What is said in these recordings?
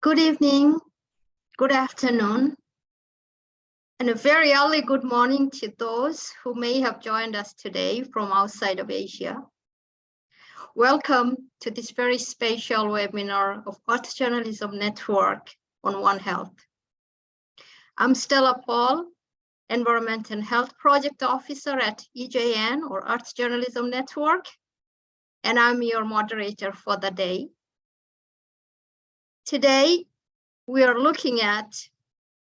Good evening, good afternoon, and a very early good morning to those who may have joined us today from outside of Asia. Welcome to this very special webinar of Earth Journalism Network on One Health. I'm Stella Paul, Environment and Health Project Officer at EJN or Earth Journalism Network, and I'm your moderator for the day. Today, we are looking at,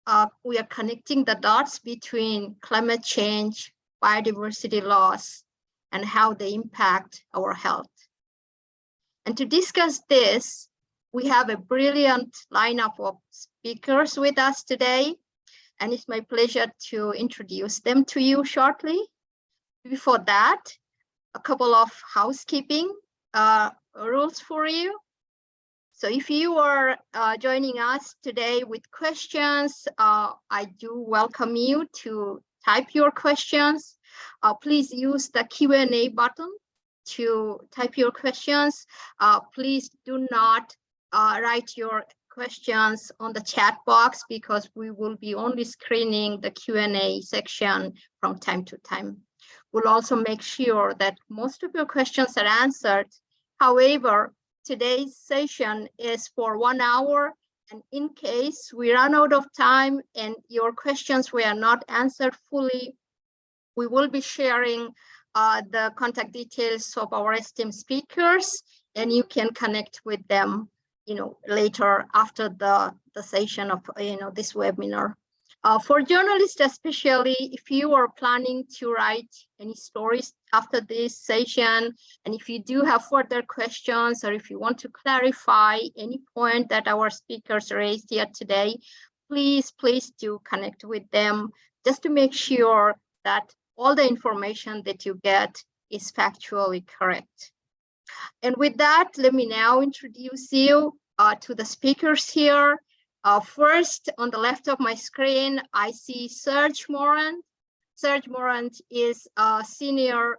uh, we are connecting the dots between climate change, biodiversity loss, and how they impact our health. And to discuss this, we have a brilliant lineup of speakers with us today, and it's my pleasure to introduce them to you shortly. Before that, a couple of housekeeping uh, rules for you. So if you are uh, joining us today with questions, uh, I do welcome you to type your questions. Uh, please use the Q&A button to type your questions. Uh, please do not uh, write your questions on the chat box because we will be only screening the Q&A section from time to time. We'll also make sure that most of your questions are answered. However, today's session is for one hour. And in case we run out of time and your questions were not answered fully, we will be sharing uh, the contact details of our esteemed speakers and you can connect with them you know later after the the session of you know this webinar uh, for journalists, especially if you are planning to write any stories after this session, and if you do have further questions, or if you want to clarify any point that our speakers raised here today, please, please do connect with them just to make sure that all the information that you get is factually correct. And with that, let me now introduce you uh, to the speakers here. Uh, first, on the left of my screen, I see Serge Morand. Serge Morand is a senior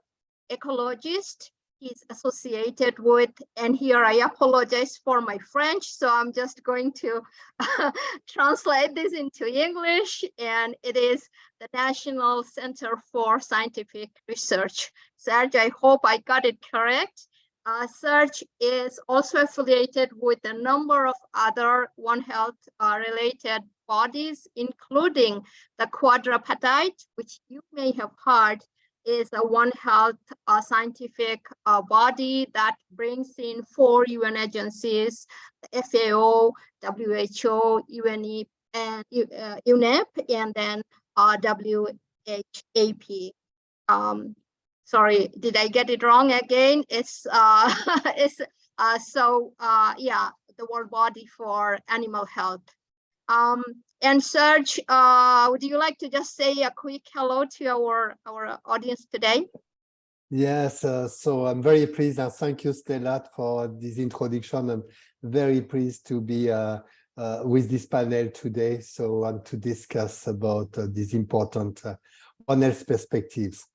ecologist. He's associated with, and here I apologize for my French, so I'm just going to translate this into English, and it is the National Center for Scientific Research. Serge, I hope I got it correct. Uh, Serge is also affiliated with a number of other One Health uh, related bodies, including the Quadripartite, which you may have heard is a One Health uh, scientific uh, body that brings in four UN agencies, FAO, WHO, UNEP, and uh, UNEP, and then uh, WHAP. Um, sorry, did I get it wrong again? It's uh, it's uh, so uh, yeah, the World Body for Animal Health. Um, and Serge, uh, would you like to just say a quick hello to our our audience today? Yes, uh, so I'm very pleased and thank you, Stella, for this introduction. I'm very pleased to be uh, uh, with this panel today. So and to discuss about uh, these important uh, One Health perspectives.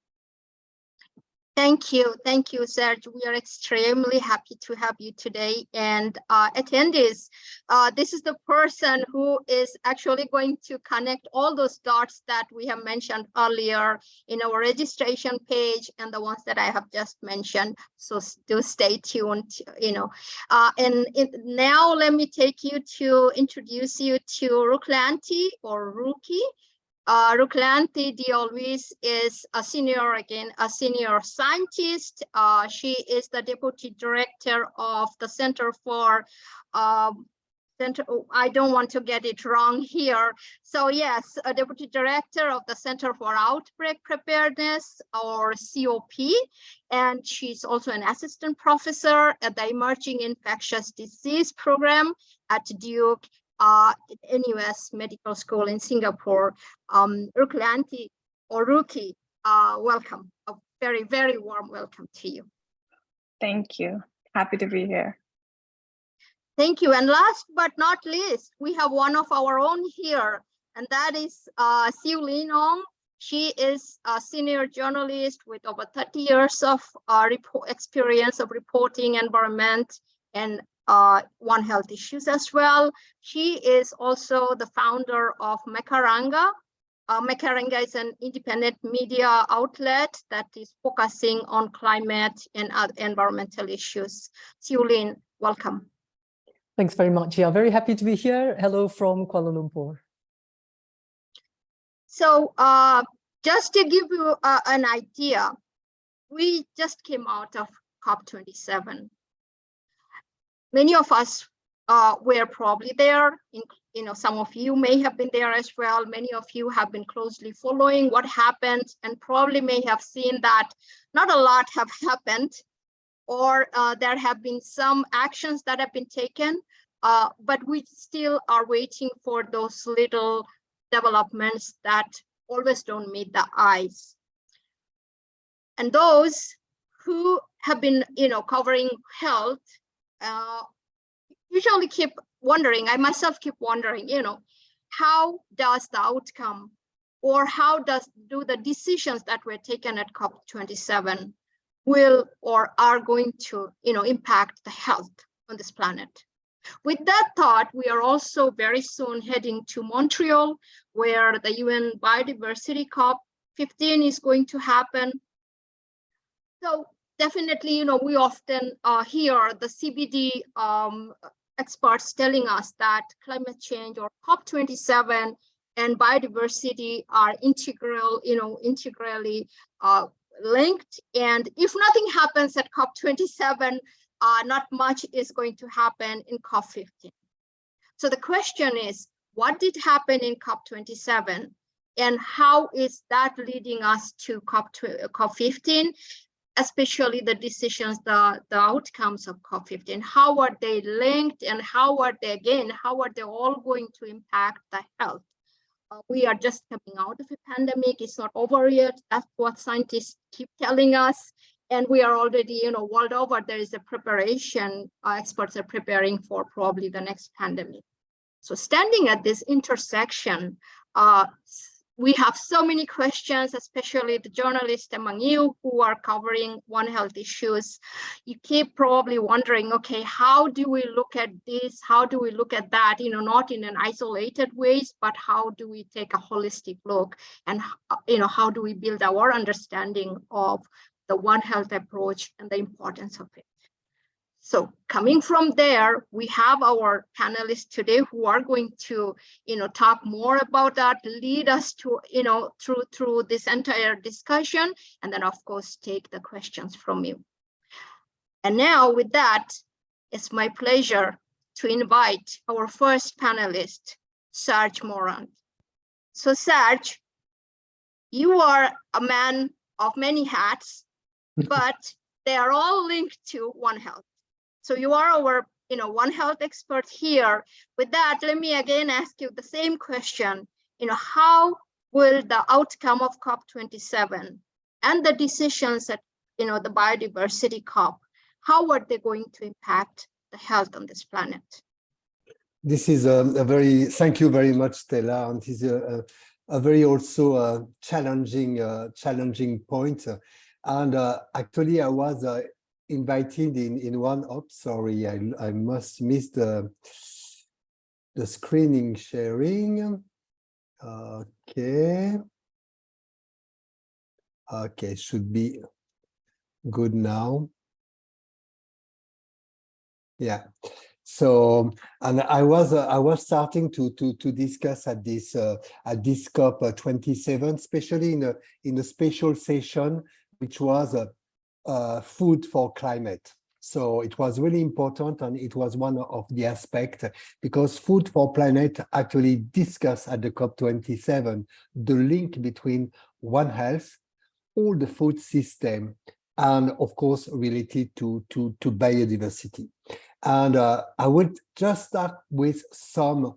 Thank you. Thank you, Serge. We are extremely happy to have you today. And uh, attendees, uh, this is the person who is actually going to connect all those dots that we have mentioned earlier in our registration page and the ones that I have just mentioned. So do stay tuned, you know. Uh, and it, now let me take you to introduce you to Ruklanthi or Ruki. Uh, Ruklanthi de Alwis is a senior, again, a senior scientist. Uh, she is the deputy director of the Center for um, Center, oh, I don't want to get it wrong here. So yes, a deputy director of the Center for Outbreak Preparedness or COP. And she's also an assistant professor at the Emerging Infectious Disease Program at Duke uh, NUS Medical School in Singapore. Um, Ruklanthi or Ruki, uh, welcome. A very, very warm welcome to you. Thank you. Happy to be here. Thank you. And last but not least, we have one of our own here, and that is uh, Siu Lin Wong. She is a senior journalist with over 30 years of uh, experience of reporting environment and uh, One Health Issues as well. She is also the founder of Macaranga. Uh, Macaranga is an independent media outlet that is focusing on climate and other environmental issues. Siulin, welcome. Thanks very much. Yeah, very happy to be here. Hello from Kuala Lumpur. So uh, just to give you uh, an idea, we just came out of COP27. Many of us uh, were probably there. In, you know, some of you may have been there as well. Many of you have been closely following what happened and probably may have seen that not a lot have happened or uh, there have been some actions that have been taken, uh, but we still are waiting for those little developments that always don't meet the eyes. And those who have been, you know, covering health, uh, usually keep wondering, I myself keep wondering, you know, how does the outcome or how does do the decisions that were taken at COP27 will or are going to, you know, impact the health on this planet? With that thought, we are also very soon heading to Montreal, where the UN Biodiversity COP15 is going to happen. So definitely, you know, we often uh, hear the CBD um, experts telling us that climate change or COP27 and biodiversity are integral, you know, integrally uh, linked. And if nothing happens at COP27, uh, not much is going to happen in COP15. So the question is, what did happen in COP27 and how is that leading us to COP, COP15, especially the decisions, the, the outcomes of COP15, how are they linked and how are they, again, how are they all going to impact the health? Uh, we are just coming out of a pandemic, it's not over yet, that's what scientists keep telling us. And we are already, you know, world over, there is a preparation, uh, experts are preparing for probably the next pandemic. So standing at this intersection, uh, we have so many questions, especially the journalists among you who are covering One Health issues. You keep probably wondering, okay, how do we look at this? How do we look at that? You know, not in an isolated ways, but how do we take a holistic look? And, you know, how do we build our understanding of the One Health approach and the importance of it. So coming from there, we have our panelists today who are going to, you know, talk more about that, lead us to, you know, through through this entire discussion, and then of course take the questions from you. And now with that, it's my pleasure to invite our first panelist, Serge Morand. So Serge, you are a man of many hats, but they are all linked to One Health. So you are our, you know, One Health expert here. With that, let me again ask you the same question. You know, how will the outcome of COP27 and the decisions at, you know, the biodiversity COP, how are they going to impact the health on this planet? This is a, a very, thank you very much, Stella. And this is a, a, a very also uh, challenging, uh, challenging point. And uh, actually, I was uh, invited in in one. Oh, sorry, I I must miss the the screening sharing. Okay. Okay, should be good now. Yeah. So, and I was uh, I was starting to to to discuss at this uh, at this COP uh, 27, especially in a in a special session which was a, a food for climate. So it was really important and it was one of the aspects because Food for Planet actually discussed at the COP27 the link between One Health, all the food system, and of course related to, to, to biodiversity. And uh, I would just start with some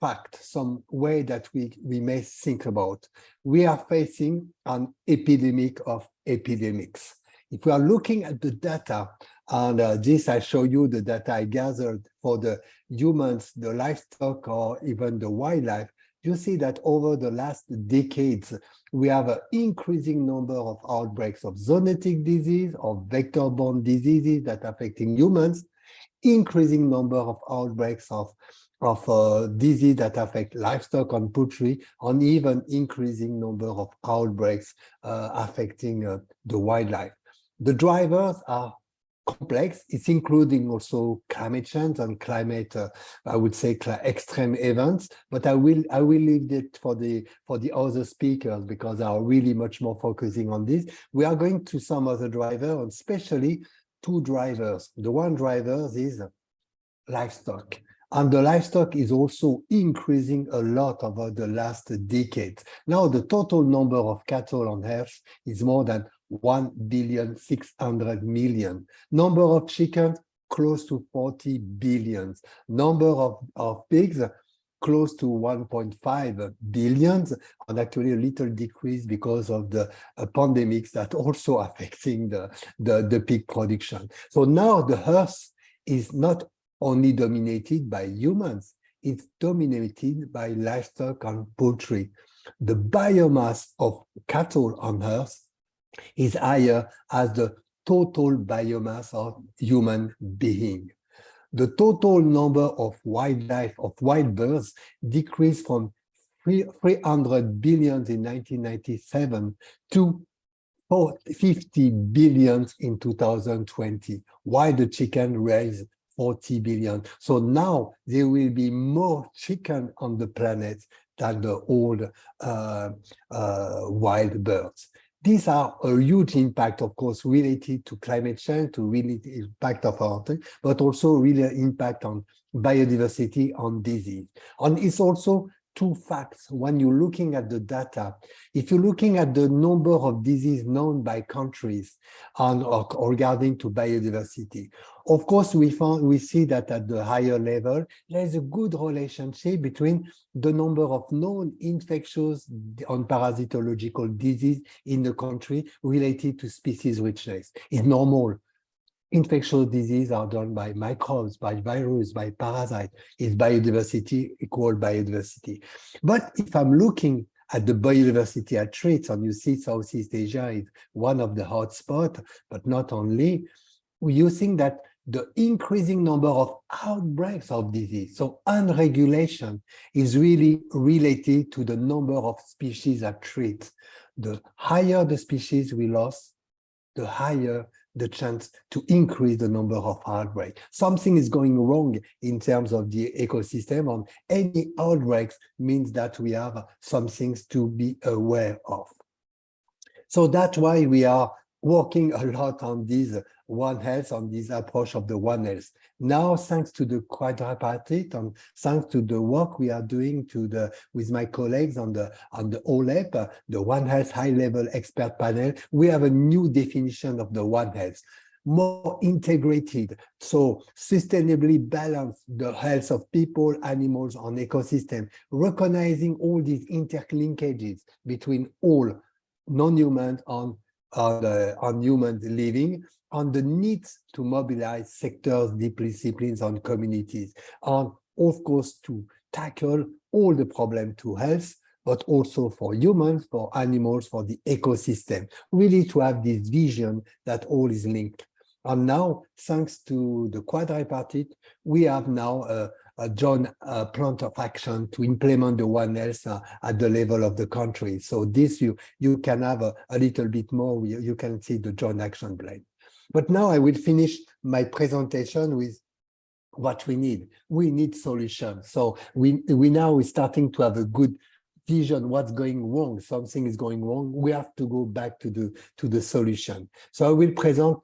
fact, some way that we, we may think about. We are facing an epidemic of epidemics. If we are looking at the data, and uh, this I show you the data I gathered for the humans, the livestock, or even the wildlife, you see that over the last decades, we have an increasing number of outbreaks of zoonotic disease, of vector-borne diseases that are affecting humans, increasing number of outbreaks of of uh, disease that affect livestock and poultry, and even increasing number of outbreaks uh, affecting uh, the wildlife. The drivers are complex. It's including also climate change and climate, uh, I would say, extreme events. But I will I will leave it for the for the other speakers because they are really much more focusing on this. We are going to some other drivers, and especially two drivers. The one driver is livestock. And the livestock is also increasing a lot over the last decade. Now, the total number of cattle on earth is more than 1 billion 600 million. Number of chickens, close to 40 billions. Number of, of pigs, close to 1.5 billions, and actually a little decrease because of the uh, pandemics that also affecting the, the, the pig production. So now the earth is not only dominated by humans, it's dominated by livestock and poultry. The biomass of cattle on earth is higher as the total biomass of human being. The total number of wildlife, of wild birds decreased from 300 billions in 1997 to 50 billions in 2020, while the chicken raised 40 billion. So now there will be more chicken on the planet than the old uh, uh, wild birds. These are a huge impact, of course, related to climate change, to really impact of our but also really impact on biodiversity, on disease. And it's also two facts when you're looking at the data. If you're looking at the number of diseases known by countries on uh, or regarding to biodiversity, of course, we found we see that at the higher level, there is a good relationship between the number of known infectious on parasitological disease in the country related to species richness. It's normal infectious disease are done by microbes, by virus, by parasite, is biodiversity equal biodiversity. But if I'm looking at the biodiversity at traits, and you see Southeast Asia is one of the hotspots, but not only, you think that the increasing number of outbreaks of disease, so unregulation, is really related to the number of species at threat. The higher the species we lost, the higher the chance to increase the number of outbreaks. Something is going wrong in terms of the ecosystem and any outbreaks means that we have some things to be aware of. So that's why we are working a lot on this One Health, on this approach of the One Health. Now, thanks to the quadripartite and thanks to the work we are doing to the with my colleagues on the on the OHHLEP, uh, the One Health High Level Expert Panel, we have a new definition of the One Health more integrated, so sustainably balance the health of people, animals, and ecosystem, recognizing all these interlinkages between all non-human and on, uh, on human living, on the need to mobilize sectors, disciplines, and communities, and of course to tackle all the problem to health, but also for humans, for animals, for the ecosystem, really to have this vision that all is linked. And now, thanks to the quadripartite, we have now a joint uh, plan of action to implement the One Health uh, at the level of the country. So this you you can have a, a little bit more. You, you can see the joint action plan. But now I will finish my presentation with what we need. We need solutions. So we we now is starting to have a good vision what's going wrong something is going wrong we have to go back to the to the solution so i will present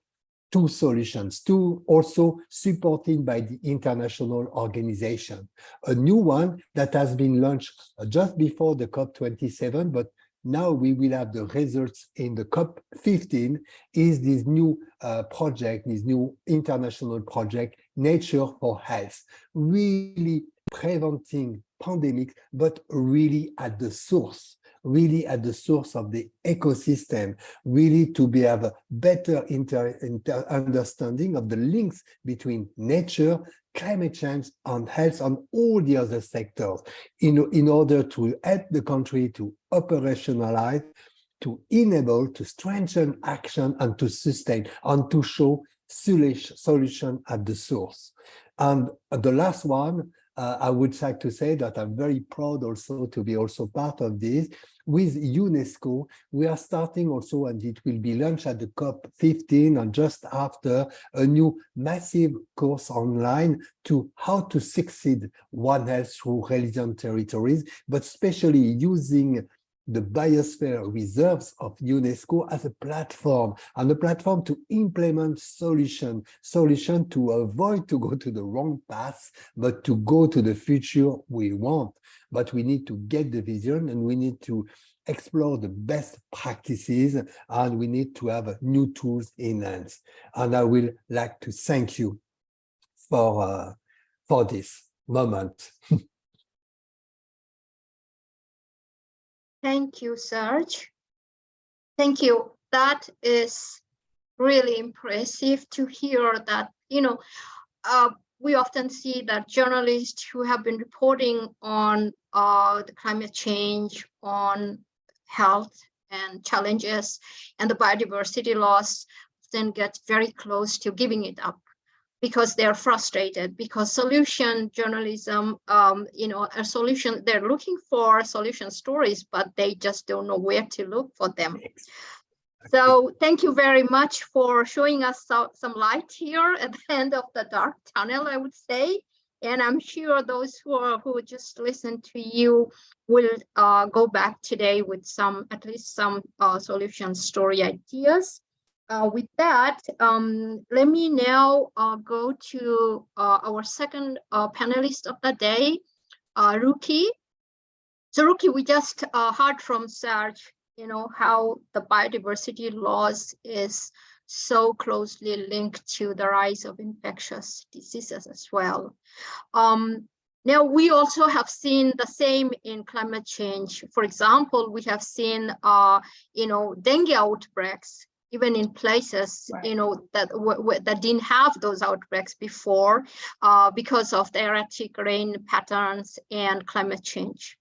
two solutions, two also supported by the international organization. A new one that has been launched just before the COP27, but now we will have the results in the COP15 is this new uh, project, this new international project, Nature for Health, really preventing pandemics, but really at the source really at the source of the ecosystem, really to be have a better inter, inter understanding of the links between nature, climate change, and health and all the other sectors in, in order to help the country to operationalize, to enable, to strengthen action and to sustain and to show solution solution at the source. And the last one, uh, I would like to say that I'm very proud also to be also part of this. With UNESCO, we are starting also, and it will be launched at the COP15 and just after a new massive course online to how to succeed One Health through resilient territories, but especially using the biosphere reserves of UNESCO as a platform and a platform to implement solution, solution to avoid to go to the wrong path, but to go to the future we want. But we need to get the vision and we need to explore the best practices and we need to have new tools in hands. And I will like to thank you for, uh, for this moment. Thank you, Serge. Thank you. That is really impressive to hear that, you know, uh, we often see that journalists who have been reporting on uh, the climate change, on health and challenges and the biodiversity loss then get very close to giving it up because they're frustrated because solution journalism um, you know a solution they're looking for solution stories but they just don't know where to look for them. So thank you very much for showing us so, some light here at the end of the dark tunnel i would say. And i'm sure those who are who just listened to you will uh, go back today with some at least some uh, solution story ideas uh, with that, um, let me now uh, go to uh, our second uh, panelist of the day, uh, Ruki. So Ruki, we just uh, heard from Serge, you know, how the biodiversity loss is so closely linked to the rise of infectious diseases as well. Um, now, we also have seen the same in climate change. For example, we have seen, you know, dengue outbreaks even in places right. you know that that didn't have those outbreaks before uh, because of the erratic rain patterns and climate change.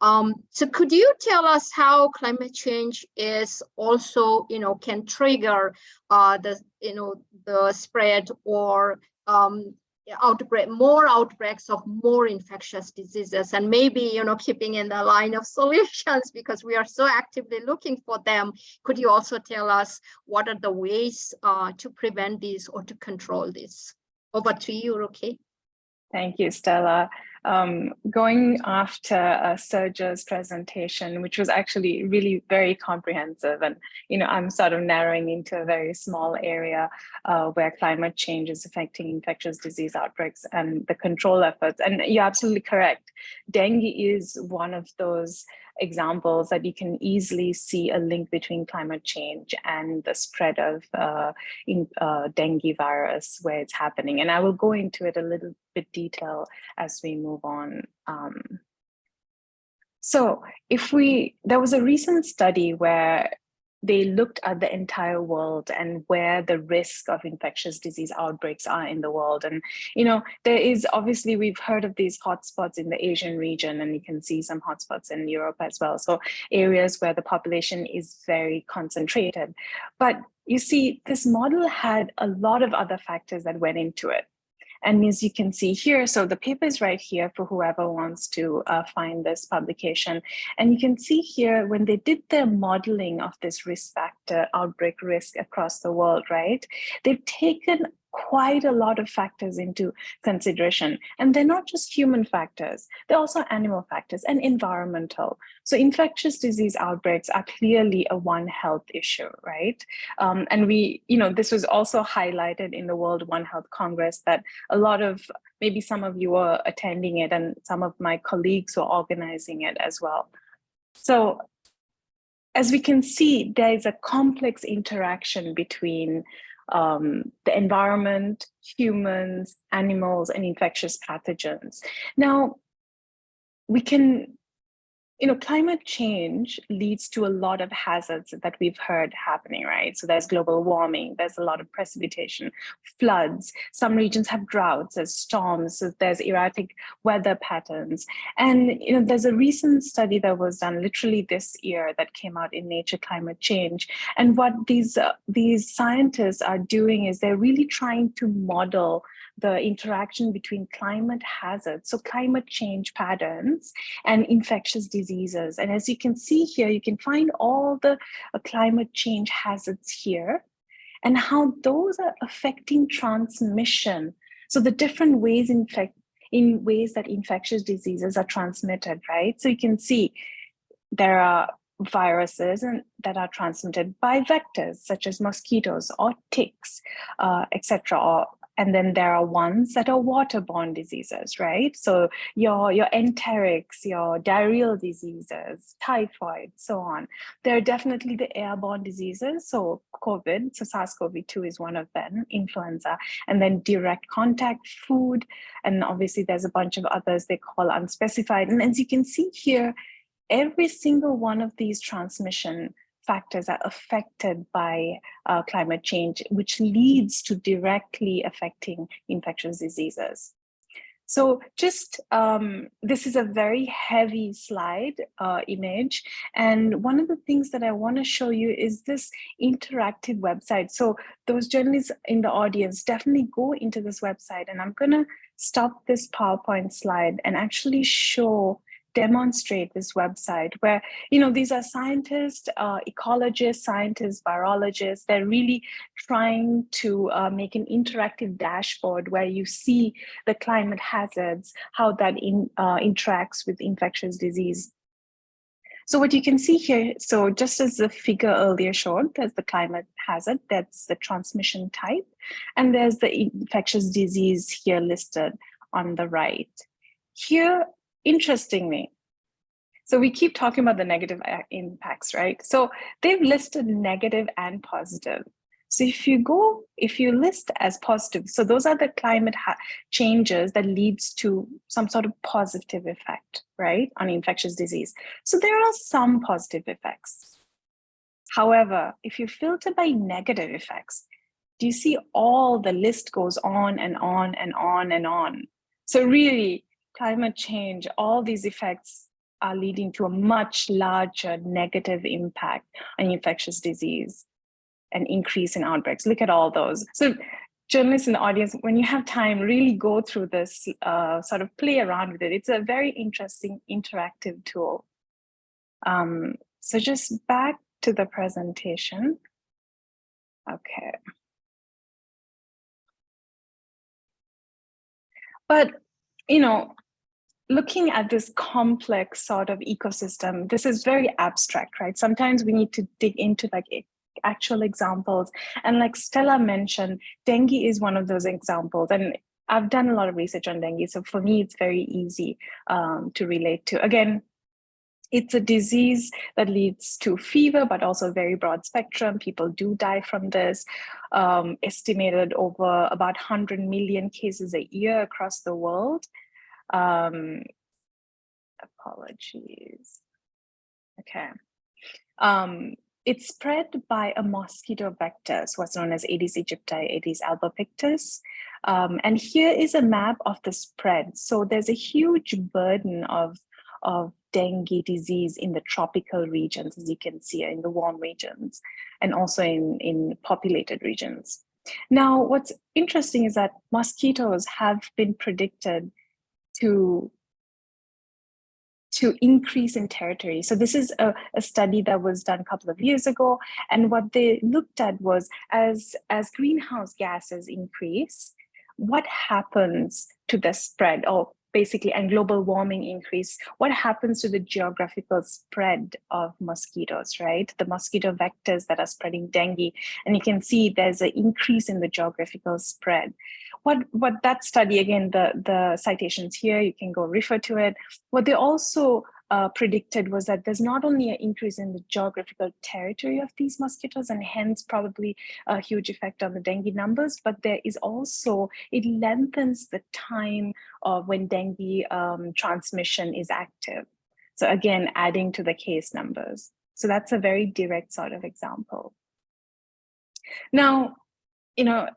Um, so could you tell us how climate change is also, you know, can trigger uh, the, you know, the spread or um, outbreak more outbreaks of more infectious diseases and maybe you know keeping in the line of solutions because we are so actively looking for them. Could you also tell us what are the ways uh, to prevent this or to control this? Over to you okay thank you stella um, going after uh, Serge's presentation, which was actually really very comprehensive. And, you know, I'm sort of narrowing into a very small area uh, where climate change is affecting infectious disease outbreaks and the control efforts. And you're absolutely correct. Dengue is one of those examples that you can easily see a link between climate change and the spread of uh, in, uh, dengue virus where it's happening. And I will go into it a little bit detail as we move on. Um, so if we, there was a recent study where they looked at the entire world and where the risk of infectious disease outbreaks are in the world. And, you know, there is obviously, we've heard of these hotspots in the Asian region, and you can see some hotspots in Europe as well. So areas where the population is very concentrated. But you see, this model had a lot of other factors that went into it. And as you can see here, so the paper is right here for whoever wants to uh, find this publication. And you can see here when they did their modeling of this risk factor outbreak risk across the world, right? They've taken quite a lot of factors into consideration. And they're not just human factors, they're also animal factors and environmental. So infectious disease outbreaks are clearly a One Health issue, right? Um, and we, you know, this was also highlighted in the World One Health Congress that a lot of, maybe some of you are attending it and some of my colleagues were organizing it as well. So as we can see, there is a complex interaction between um, the environment, humans, animals, and infectious pathogens. Now, we can, you know, climate change leads to a lot of hazards that we've heard happening, right? So there's global warming, there's a lot of precipitation, floods, some regions have droughts, there's storms, so there's erratic weather patterns. And, you know, there's a recent study that was done literally this year that came out in Nature Climate Change. And what these, uh, these scientists are doing is they're really trying to model the interaction between climate hazards, so climate change patterns and infectious diseases. And as you can see here, you can find all the uh, climate change hazards here and how those are affecting transmission. So the different ways in fact in ways that infectious diseases are transmitted, right? So you can see there are viruses and that are transmitted by vectors such as mosquitoes or ticks, uh, etc., or and then there are ones that are waterborne diseases, right? So your, your enterics, your diarrheal diseases, typhoid, so on. There are definitely the airborne diseases. So COVID, so SARS-CoV-2 is one of them, influenza, and then direct contact, food, and obviously there's a bunch of others they call unspecified. And as you can see here, every single one of these transmission factors are affected by uh, climate change, which leads to directly affecting infectious diseases. So just, um, this is a very heavy slide uh, image. And one of the things that I wanna show you is this interactive website. So those journalists in the audience, definitely go into this website and I'm gonna stop this PowerPoint slide and actually show demonstrate this website where, you know, these are scientists, uh, ecologists, scientists, virologists, they're really trying to uh, make an interactive dashboard where you see the climate hazards, how that in, uh, interacts with infectious disease. So what you can see here, so just as the figure earlier showed, there's the climate hazard, that's the transmission type, and there's the infectious disease here listed on the right. Here, interestingly, so we keep talking about the negative impacts, right? So they've listed negative and positive. So if you go, if you list as positive, so those are the climate changes that leads to some sort of positive effect, right, on infectious disease. So there are some positive effects. However, if you filter by negative effects, do you see all the list goes on and on and on and on. So really, climate change, all these effects are leading to a much larger negative impact on infectious disease and increase in outbreaks. Look at all those. So journalists in the audience, when you have time, really go through this, uh, sort of play around with it. It's a very interesting interactive tool. Um, so just back to the presentation. Okay. But, you know, looking at this complex sort of ecosystem, this is very abstract, right? Sometimes we need to dig into like actual examples. And like Stella mentioned, dengue is one of those examples. And I've done a lot of research on dengue. So for me, it's very easy um, to relate to. Again, it's a disease that leads to fever, but also very broad spectrum. People do die from this. Um, estimated over about 100 million cases a year across the world. Um, apologies. Okay. Um, it's spread by a mosquito vector, so what's known as Aedes aegypti, Aedes albopictus. Um, and here is a map of the spread. So there's a huge burden of, of dengue disease in the tropical regions, as you can see in the warm regions, and also in, in populated regions. Now, what's interesting is that mosquitoes have been predicted to to increase in territory. So this is a, a, study that was done a couple of years ago. And what they looked at was as, as greenhouse gases increase, what happens to the spread or basically and global warming increase, what happens to the geographical spread of mosquitoes, right? The mosquito vectors that are spreading dengue. And you can see there's an increase in the geographical spread. What, what that study, again, the, the citations here, you can go refer to it. What they also uh, predicted was that there's not only an increase in the geographical territory of these mosquitoes and hence probably a huge effect on the dengue numbers, but there is also, it lengthens the time of when dengue um, transmission is active. So again, adding to the case numbers. So that's a very direct sort of example. Now, you know,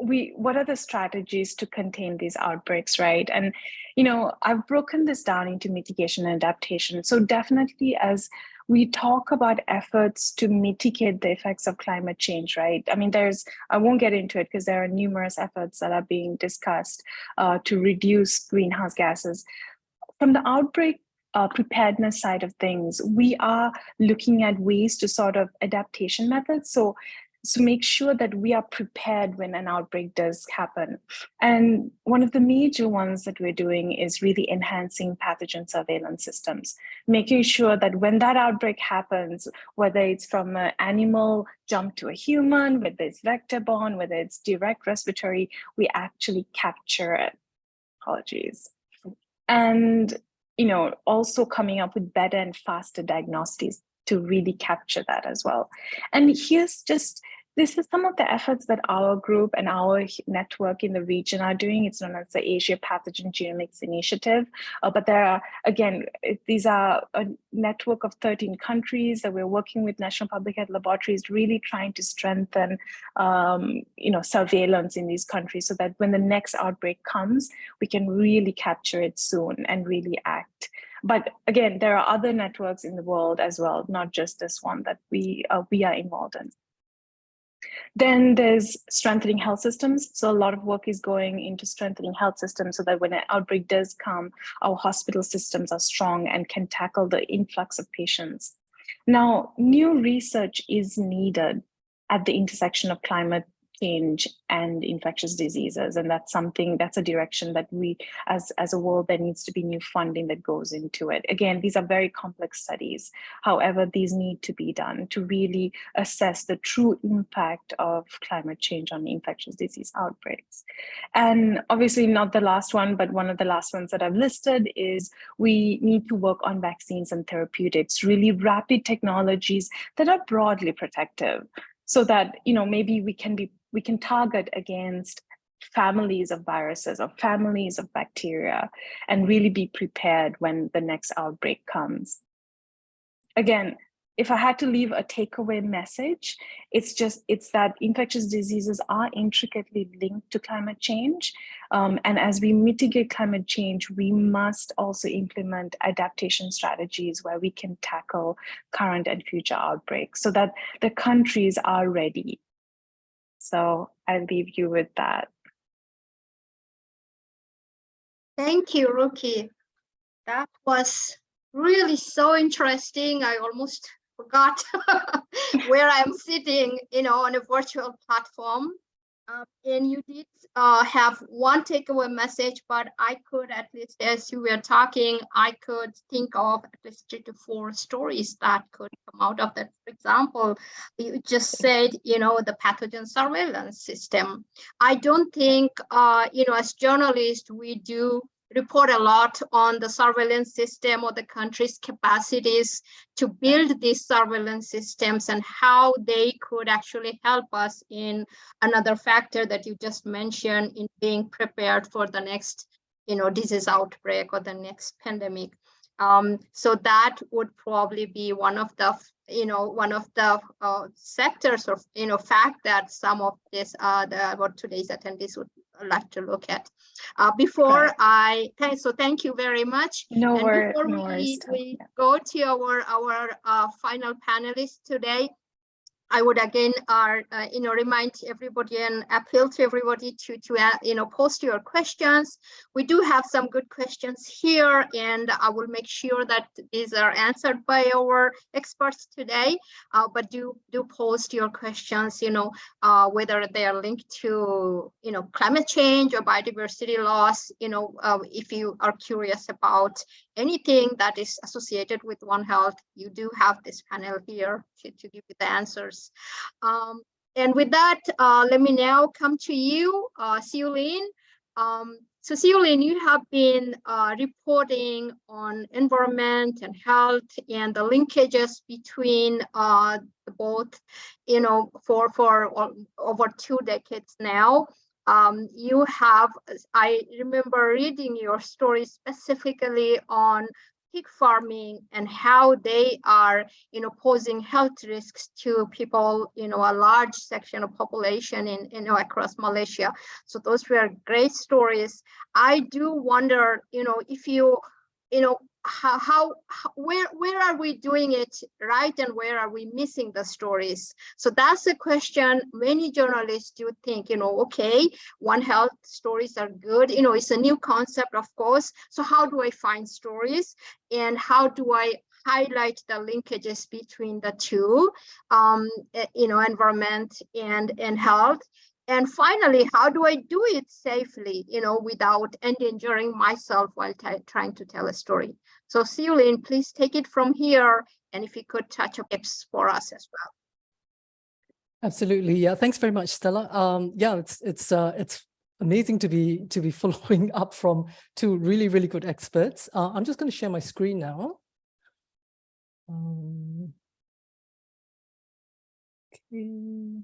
we what are the strategies to contain these outbreaks, right? And you know, I've broken this down into mitigation and adaptation. So definitely as we talk about efforts to mitigate the effects of climate change, right? I mean, there's, I won't get into it because there are numerous efforts that are being discussed uh, to reduce greenhouse gases. From the outbreak uh, preparedness side of things, we are looking at ways to sort of adaptation methods. So to make sure that we are prepared when an outbreak does happen. And one of the major ones that we're doing is really enhancing pathogen surveillance systems, making sure that when that outbreak happens, whether it's from an animal jump to a human, whether it's vector borne, whether it's direct respiratory, we actually capture it. Apologies. And you know, also coming up with better and faster diagnostics to really capture that as well. And here's just this is some of the efforts that our group and our network in the region are doing. It's known as the Asia Pathogen Genomics Initiative. Uh, but there are, again, these are a network of 13 countries that we're working with National Public Health Laboratories, really trying to strengthen, um, you know, surveillance in these countries so that when the next outbreak comes, we can really capture it soon and really act. But again, there are other networks in the world as well, not just this one that we uh, we are involved in. Then there's strengthening health systems. So a lot of work is going into strengthening health systems so that when an outbreak does come, our hospital systems are strong and can tackle the influx of patients. Now, new research is needed at the intersection of climate change and infectious diseases. And that's something that's a direction that we as as a world there needs to be new funding that goes into it. Again these are very complex studies. However these need to be done to really assess the true impact of climate change on infectious disease outbreaks. And obviously not the last one but one of the last ones that i've listed is we need to work on vaccines and therapeutics really rapid technologies that are broadly protective so that you know maybe we can be we can target against families of viruses or families of bacteria and really be prepared when the next outbreak comes. Again, if I had to leave a takeaway message, it's just, it's that infectious diseases are intricately linked to climate change. Um, and as we mitigate climate change, we must also implement adaptation strategies where we can tackle current and future outbreaks so that the countries are ready so I leave you with that. Thank you, Ruki. That was really so interesting. I almost forgot where I'm sitting, you know, on a virtual platform. Um, and you did uh, have one takeaway message, but I could at least, as you were talking, I could think of at least three to four stories that could come out of that. For example, you just said, you know, the pathogen surveillance system. I don't think, uh, you know, as journalists, we do report a lot on the surveillance system or the country's capacities to build these surveillance systems and how they could actually help us in another factor that you just mentioned in being prepared for the next you know disease outbreak or the next pandemic. Um, so that would probably be one of the you know one of the uh, sectors or you know fact that some of this uh the what today's attendees would like to look at. Uh, before I thank so thank you very much. No, and before no we, worries. we go to our our uh, final panelist today, I would again, uh, uh, you know, remind everybody and appeal to everybody to, to uh, you know, post your questions. We do have some good questions here, and I will make sure that these are answered by our experts today. Uh, but do do post your questions, you know, uh, whether they are linked to, you know, climate change or biodiversity loss. You know, uh, if you are curious about anything that is associated with One Health, you do have this panel here to, to give you the answers. Um, and with that, uh, let me now come to you, uh, Siulin. Um, so Siulin, you have been uh, reporting on environment and health and the linkages between uh, both, you know, for, for over two decades now um, you have, I remember reading your story specifically on pig farming and how they are, you know, posing health risks to people, you know, a large section of population in, you know, across Malaysia. So those were great stories. I do wonder, you know, if you, you know, how, how, where where are we doing it right and where are we missing the stories? So that's a question many journalists do think you know okay one health stories are good you know it's a new concept of course. So how do i find stories? And how do i highlight the linkages between the two um eh, you know environment and and health? And finally, how do I do it safely, you know, without endangering myself while trying to tell a story? So Siu Lin, please take it from here. And if you could touch up tips for us as well. Absolutely. Yeah. Thanks very much, Stella. Um, yeah, it's it's uh, it's amazing to be to be following up from two really really good experts. Uh, I'm just going to share my screen now. Um, okay.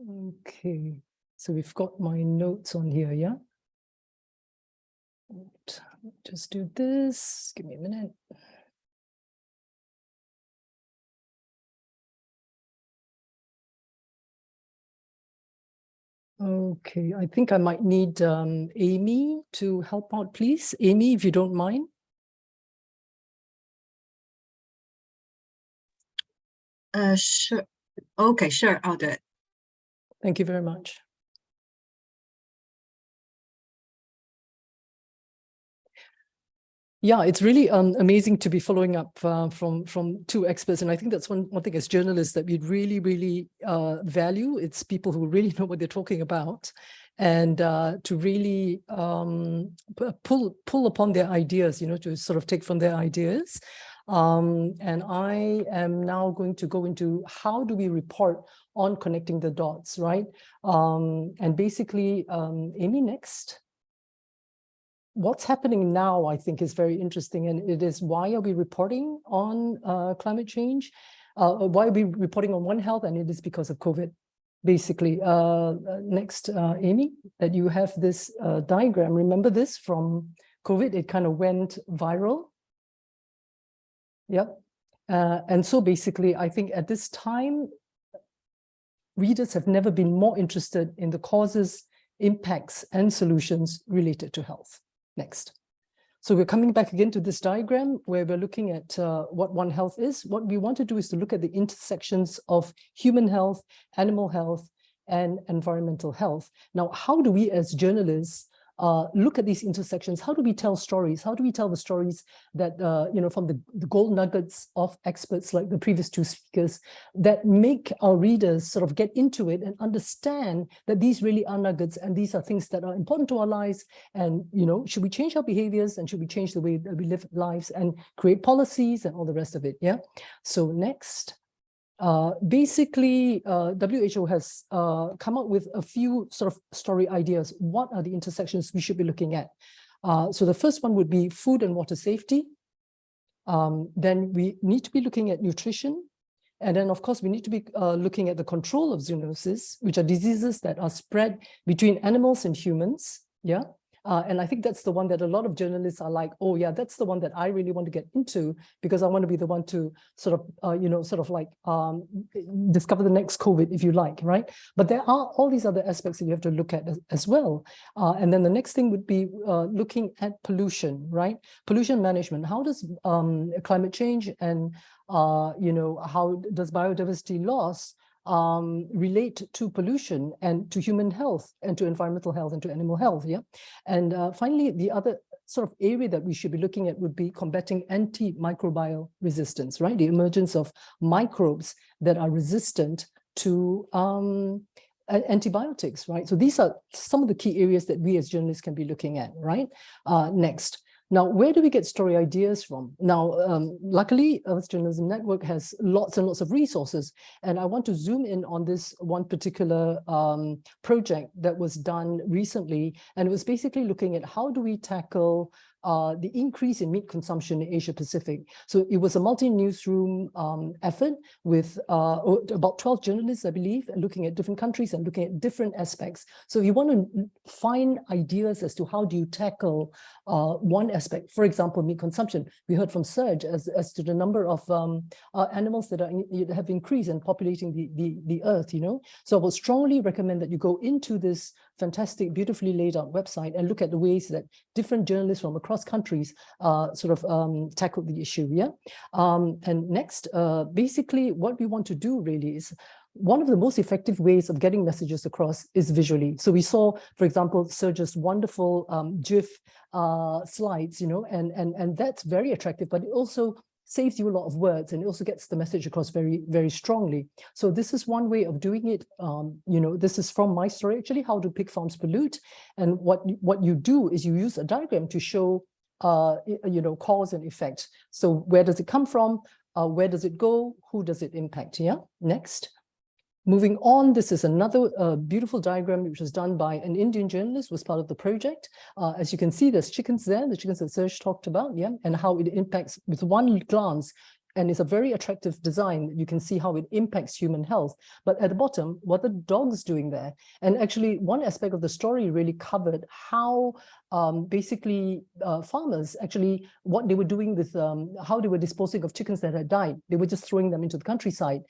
Okay, so we've got my notes on here, yeah? Just do this, give me a minute. Okay, I think I might need um, Amy to help out, please. Amy, if you don't mind. Uh, sure. Okay, sure, I'll do it. Thank you very much. Yeah, it's really um, amazing to be following up uh, from from two experts, and I think that's one one thing as journalists that we really really uh, value. It's people who really know what they're talking about, and uh, to really um, pull pull upon their ideas, you know, to sort of take from their ideas. Um, and I am now going to go into how do we report on connecting the dots, right? Um, and basically, um, Amy, next. What's happening now, I think, is very interesting, and it is why are we reporting on uh, climate change? Uh, why are we reporting on One Health? And it is because of COVID, basically. Uh, next, uh, Amy, that you have this uh, diagram. Remember this from COVID? It kind of went viral. Yep. Uh, and so basically, I think at this time, readers have never been more interested in the causes, impacts, and solutions related to health. Next. So we're coming back again to this diagram where we're looking at uh, what One Health is. What we want to do is to look at the intersections of human health, animal health, and environmental health. Now, how do we as journalists uh, look at these intersections. How do we tell stories? How do we tell the stories that, uh, you know, from the, the gold nuggets of experts like the previous two speakers that make our readers sort of get into it and understand that these really are nuggets and these are things that are important to our lives. And, you know, should we change our behaviors and should we change the way that we live lives and create policies and all the rest of it? Yeah. So next. Uh, basically, uh, WHO has uh, come up with a few sort of story ideas. What are the intersections we should be looking at? Uh, so the first one would be food and water safety. Um, then we need to be looking at nutrition. And then, of course, we need to be uh, looking at the control of zoonosis, which are diseases that are spread between animals and humans. Yeah. Uh, and I think that's the one that a lot of journalists are like, oh yeah, that's the one that I really want to get into because I want to be the one to sort of, uh, you know, sort of like um, discover the next COVID, if you like, right? But there are all these other aspects that you have to look at as, as well. Uh, and then the next thing would be uh, looking at pollution, right? Pollution management. How does um, climate change and, uh, you know, how does biodiversity loss um, relate to pollution and to human health and to environmental health and to animal health. Yeah. And uh, finally, the other sort of area that we should be looking at would be combating antimicrobial resistance, right? The emergence of microbes that are resistant to um, antibiotics, right? So these are some of the key areas that we as journalists can be looking at, right? Uh, next. Now, where do we get story ideas from? Now, um, luckily, Earth Journalism Network has lots and lots of resources, and I want to zoom in on this one particular um, project that was done recently, and it was basically looking at how do we tackle uh, the increase in meat consumption in Asia Pacific. So it was a multi-newsroom um, effort with uh, about 12 journalists, I believe, looking at different countries and looking at different aspects. So you want to find ideas as to how do you tackle uh, one aspect, for example, meat consumption, we heard from Serge as, as to the number of um, uh, animals that are in, have increased and populating the, the, the earth, you know. So I would strongly recommend that you go into this fantastic, beautifully laid out website and look at the ways that different journalists from across countries uh, sort of um, tackled the issue. Yeah. Um, and next, uh, basically what we want to do really is one of the most effective ways of getting messages across is visually. So we saw, for example, Serge's wonderful um, GIF uh, slides, you know, and, and, and that's very attractive, but it also saves you a lot of words and also gets the message across very, very strongly. So this is one way of doing it. Um, you know, this is from my story, actually, how do pig farms pollute? And what, what you do is you use a diagram to show, uh, you know, cause and effect. So where does it come from? Uh, where does it go? Who does it impact? Yeah, next. Moving on, this is another uh, beautiful diagram which was done by an Indian journalist, was part of the project. Uh, as you can see, there's chickens there, the chickens that Serge talked about, yeah, and how it impacts with one glance. And it's a very attractive design. You can see how it impacts human health. But at the bottom, what the dogs doing there? And actually, one aspect of the story really covered how um, basically uh, farmers actually what they were doing with um, how they were disposing of chickens that had died. They were just throwing them into the countryside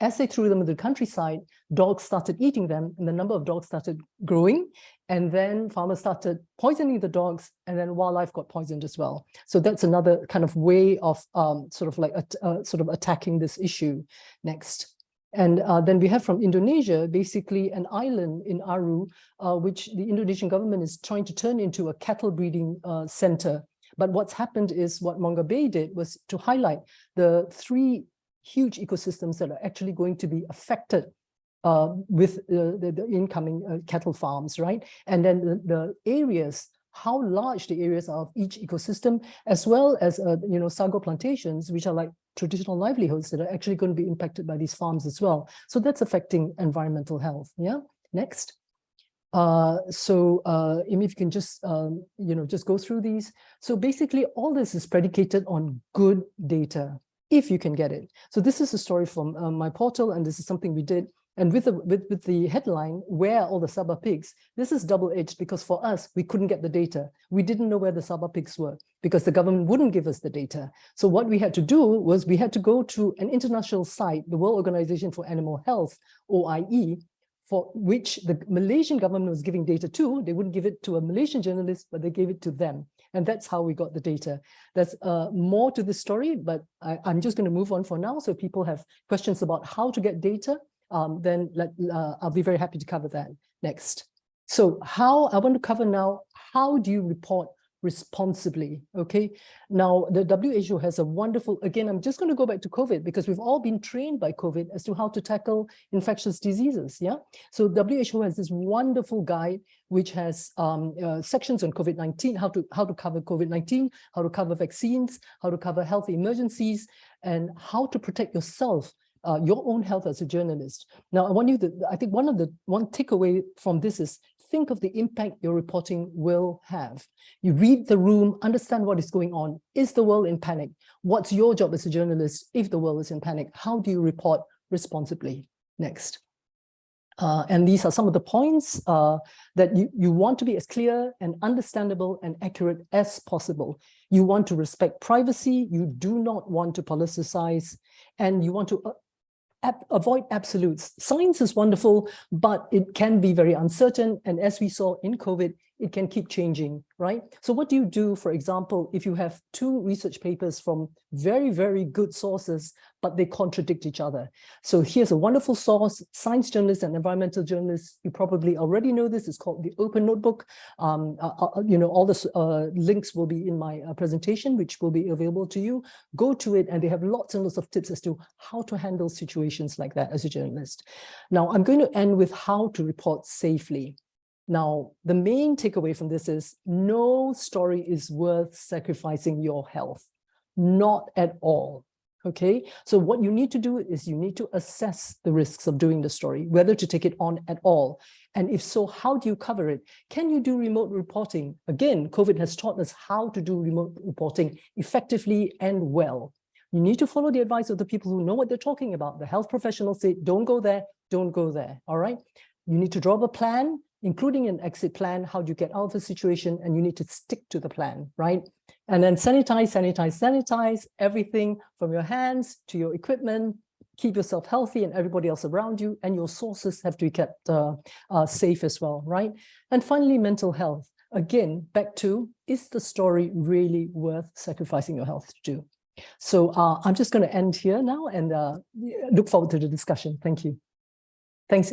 as they threw them into the countryside, dogs started eating them and the number of dogs started growing. And then farmers started poisoning the dogs and then wildlife got poisoned as well. So that's another kind of way of um, sort of like uh, sort of attacking this issue next. And uh, then we have from Indonesia, basically an island in Aru, uh, which the Indonesian government is trying to turn into a cattle breeding uh, center. But what's happened is what Mongabay did was to highlight the three huge ecosystems that are actually going to be affected uh, with the, the, incoming uh, cattle farms, right? And then the, the, areas, how large the areas are of each ecosystem, as well as, uh, you know, sago plantations, which are like traditional livelihoods that are actually going to be impacted by these farms as well. So that's affecting environmental health. Yeah, next. Uh, so uh, if you can just, um, you know, just go through these. So basically all this is predicated on good data, if you can get it. So this is a story from uh, my portal, and this is something we did. And with the, with, with the headline, where all the Sabah pigs? This is double-edged because for us, we couldn't get the data. We didn't know where the Sabah pigs were because the government wouldn't give us the data. So what we had to do was we had to go to an international site, the World Organization for Animal Health, OIE, for which the Malaysian government was giving data to. They wouldn't give it to a Malaysian journalist, but they gave it to them. And that's how we got the data. There's uh, more to this story, but I, am just going to move on for now. So people have questions about how to get data, um, then let, uh, I'll be very happy to cover that next. So how I want to cover now, how do you report responsibly. Okay. Now, the WHO has a wonderful, again, I'm just going to go back to COVID because we've all been trained by COVID as to how to tackle infectious diseases. Yeah. So WHO has this wonderful guide which has um, uh, sections on COVID-19, how to how to cover COVID-19, how to cover vaccines, how to cover health emergencies, and how to protect yourself uh, your own health as a journalist. Now, I want you to, I think one of the, one takeaway from this is think of the impact your reporting will have. You read the room, understand what is going on. Is the world in panic? What's your job as a journalist if the world is in panic? How do you report responsibly? Next. Uh, and these are some of the points uh, that you, you want to be as clear and understandable and accurate as possible. You want to respect privacy, you do not want to politicize, and you want to uh, avoid absolutes. Science is wonderful, but it can be very uncertain. And as we saw in COVID, it can keep changing, right? So what do you do, for example, if you have two research papers from very, very good sources, but they contradict each other? So here's a wonderful source, science journalists and environmental journalists, you probably already know this, it's called the Open Notebook. Um, uh, uh, you know, all the uh, links will be in my uh, presentation, which will be available to you. Go to it and they have lots and lots of tips as to how to handle situations like that as a journalist. Now, I'm going to end with how to report safely. Now, the main takeaway from this is no story is worth sacrificing your health, not at all. Okay, so what you need to do is you need to assess the risks of doing the story, whether to take it on at all. And if so, how do you cover it? Can you do remote reporting? Again, COVID has taught us how to do remote reporting effectively and well. You need to follow the advice of the people who know what they're talking about. The health professionals say, don't go there, don't go there, all right? You need to draw up a plan, including an exit plan, how do you get out of the situation, and you need to stick to the plan, right? And then sanitize, sanitize, sanitize everything from your hands to your equipment, keep yourself healthy and everybody else around you, and your sources have to be kept uh, uh, safe as well, right? And finally, mental health. Again, back to, is the story really worth sacrificing your health to do? So uh, I'm just going to end here now and uh, look forward to the discussion. Thank you. Thanks.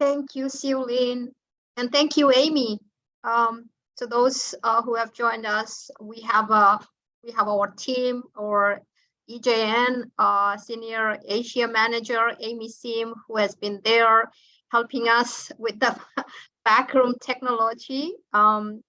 Thank you, Siu Lin. And thank you, Amy. Um, to those uh, who have joined us, we have we have our team or EJN uh, Senior Asia Manager Amy Sim, who has been there helping us with the backroom technology. Um,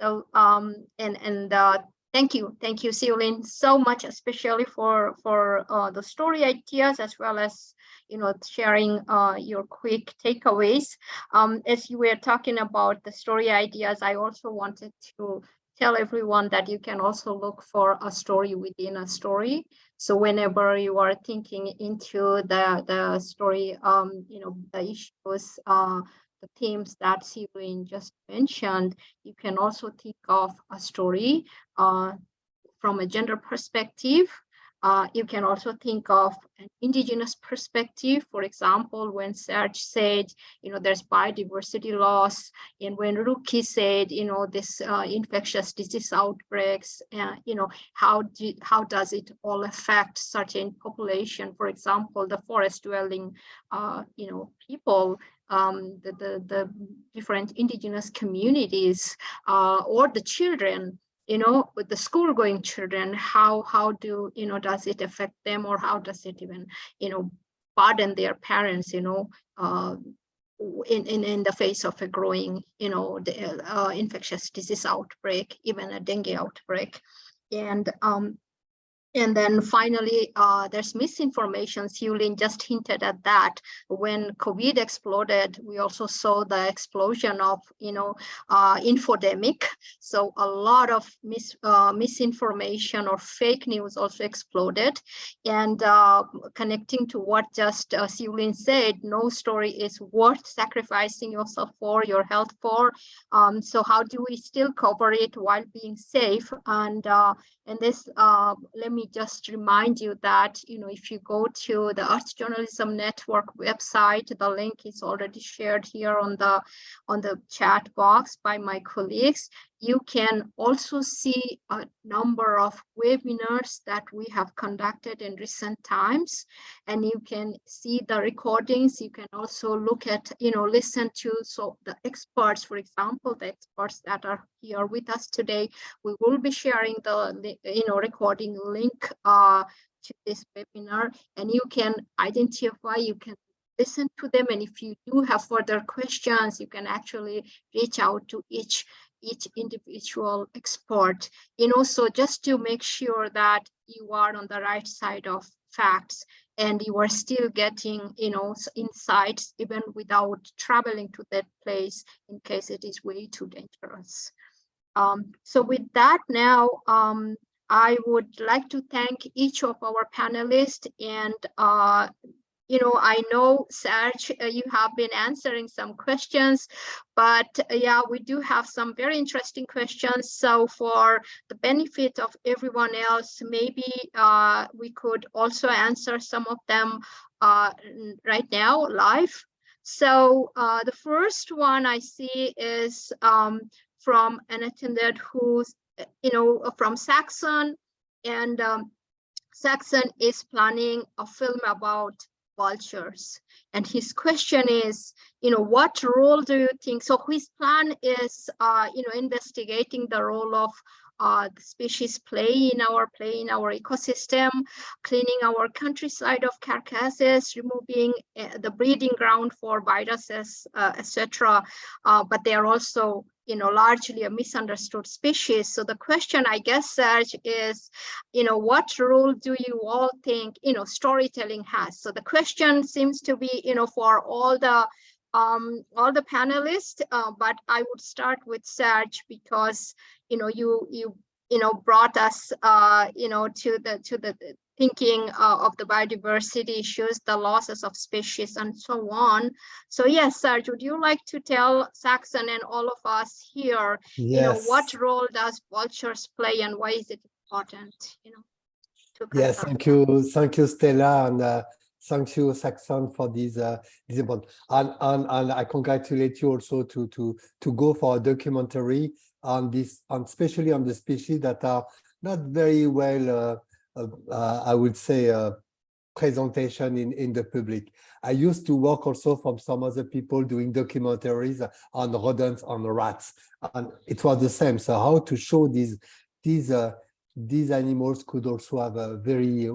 so um, and and uh, thank you, thank you, Siu Lin, so much, especially for for uh, the story ideas as well as you know, sharing uh, your quick takeaways. Um, as you were talking about the story ideas, I also wanted to tell everyone that you can also look for a story within a story. So whenever you are thinking into the, the story, um, you know, the issues, uh, the themes that Siu Lin just mentioned, you can also think of a story uh, from a gender perspective, uh, you can also think of an indigenous perspective. For example, when Serge said, you know, there's biodiversity loss, and when Ruki said, you know, this uh, infectious disease outbreaks, uh, you know, how do, how does it all affect certain population? For example, the forest dwelling, uh, you know, people um, the, the, the, different indigenous communities uh, or the children you know, with the school going children, how, how do, you know, does it affect them or how does it even, you know, burden their parents, you know, uh, in, in, in the face of a growing, you know, the, uh, infectious disease outbreak, even a dengue outbreak. And um, and then finally, uh, there's misinformation. Siu Lin just hinted at that. When COVID exploded, we also saw the explosion of, you know, uh, infodemic. So a lot of mis uh, misinformation or fake news also exploded. And uh, connecting to what just uh, Siu Lin said, no story is worth sacrificing yourself for, your health for. Um, so how do we still cover it while being safe? And uh, and this, uh, let me just remind you that, you know, if you go to the Earth Journalism Network website, the link is already shared here on the on the chat box by my colleagues. You can also see a number of webinars that we have conducted in recent times, and you can see the recordings. You can also look at, you know, listen to so the experts, for example, the experts that are here with us today. We will be sharing the, you know, recording link uh, to this webinar, and you can identify, you can listen to them. And if you do have further questions, you can actually reach out to each each individual expert, you know, so just to make sure that you are on the right side of facts and you are still getting, you know, insights even without traveling to that place in case it is way too dangerous. Um, so with that now, um, I would like to thank each of our panelists and uh, you know, I know, Serge, uh, you have been answering some questions, but uh, yeah, we do have some very interesting questions. So for the benefit of everyone else, maybe uh, we could also answer some of them uh, right now live. So uh, the first one I see is um, from an attendant who's, uh, you know, from Saxon and um, Saxon is planning a film about vultures. And his question is, you know, what role do you think? So his plan is, uh, you know, investigating the role of uh, the species play in our play in our ecosystem, cleaning our countryside of carcasses, removing uh, the breeding ground for viruses, uh, etc. Uh, but they are also you know, largely a misunderstood species. So the question, I guess, Serge, is, you know, what role do you all think, you know, storytelling has? So the question seems to be, you know, for all the um, all the panelists, uh, but I would start with Serge because, you know, you you you know brought us, uh, you know, to the to the thinking uh, of the biodiversity issues, the losses of species and so on. So yes, Serge, would you like to tell Saxon and all of us here, you know, what role does vultures play and why is it important, you know? Yes, thank you, thank you, Stella, and uh, thank you, Saxon, for this uh, this important. And, and and I congratulate you also to to to go for a documentary on this, on especially on the species that are not very well, uh, I would say, uh, presentation in in the public. I used to work also from some other people doing documentaries on rodents, on rats, and it was the same. So how to show these these uh, these animals could also have a very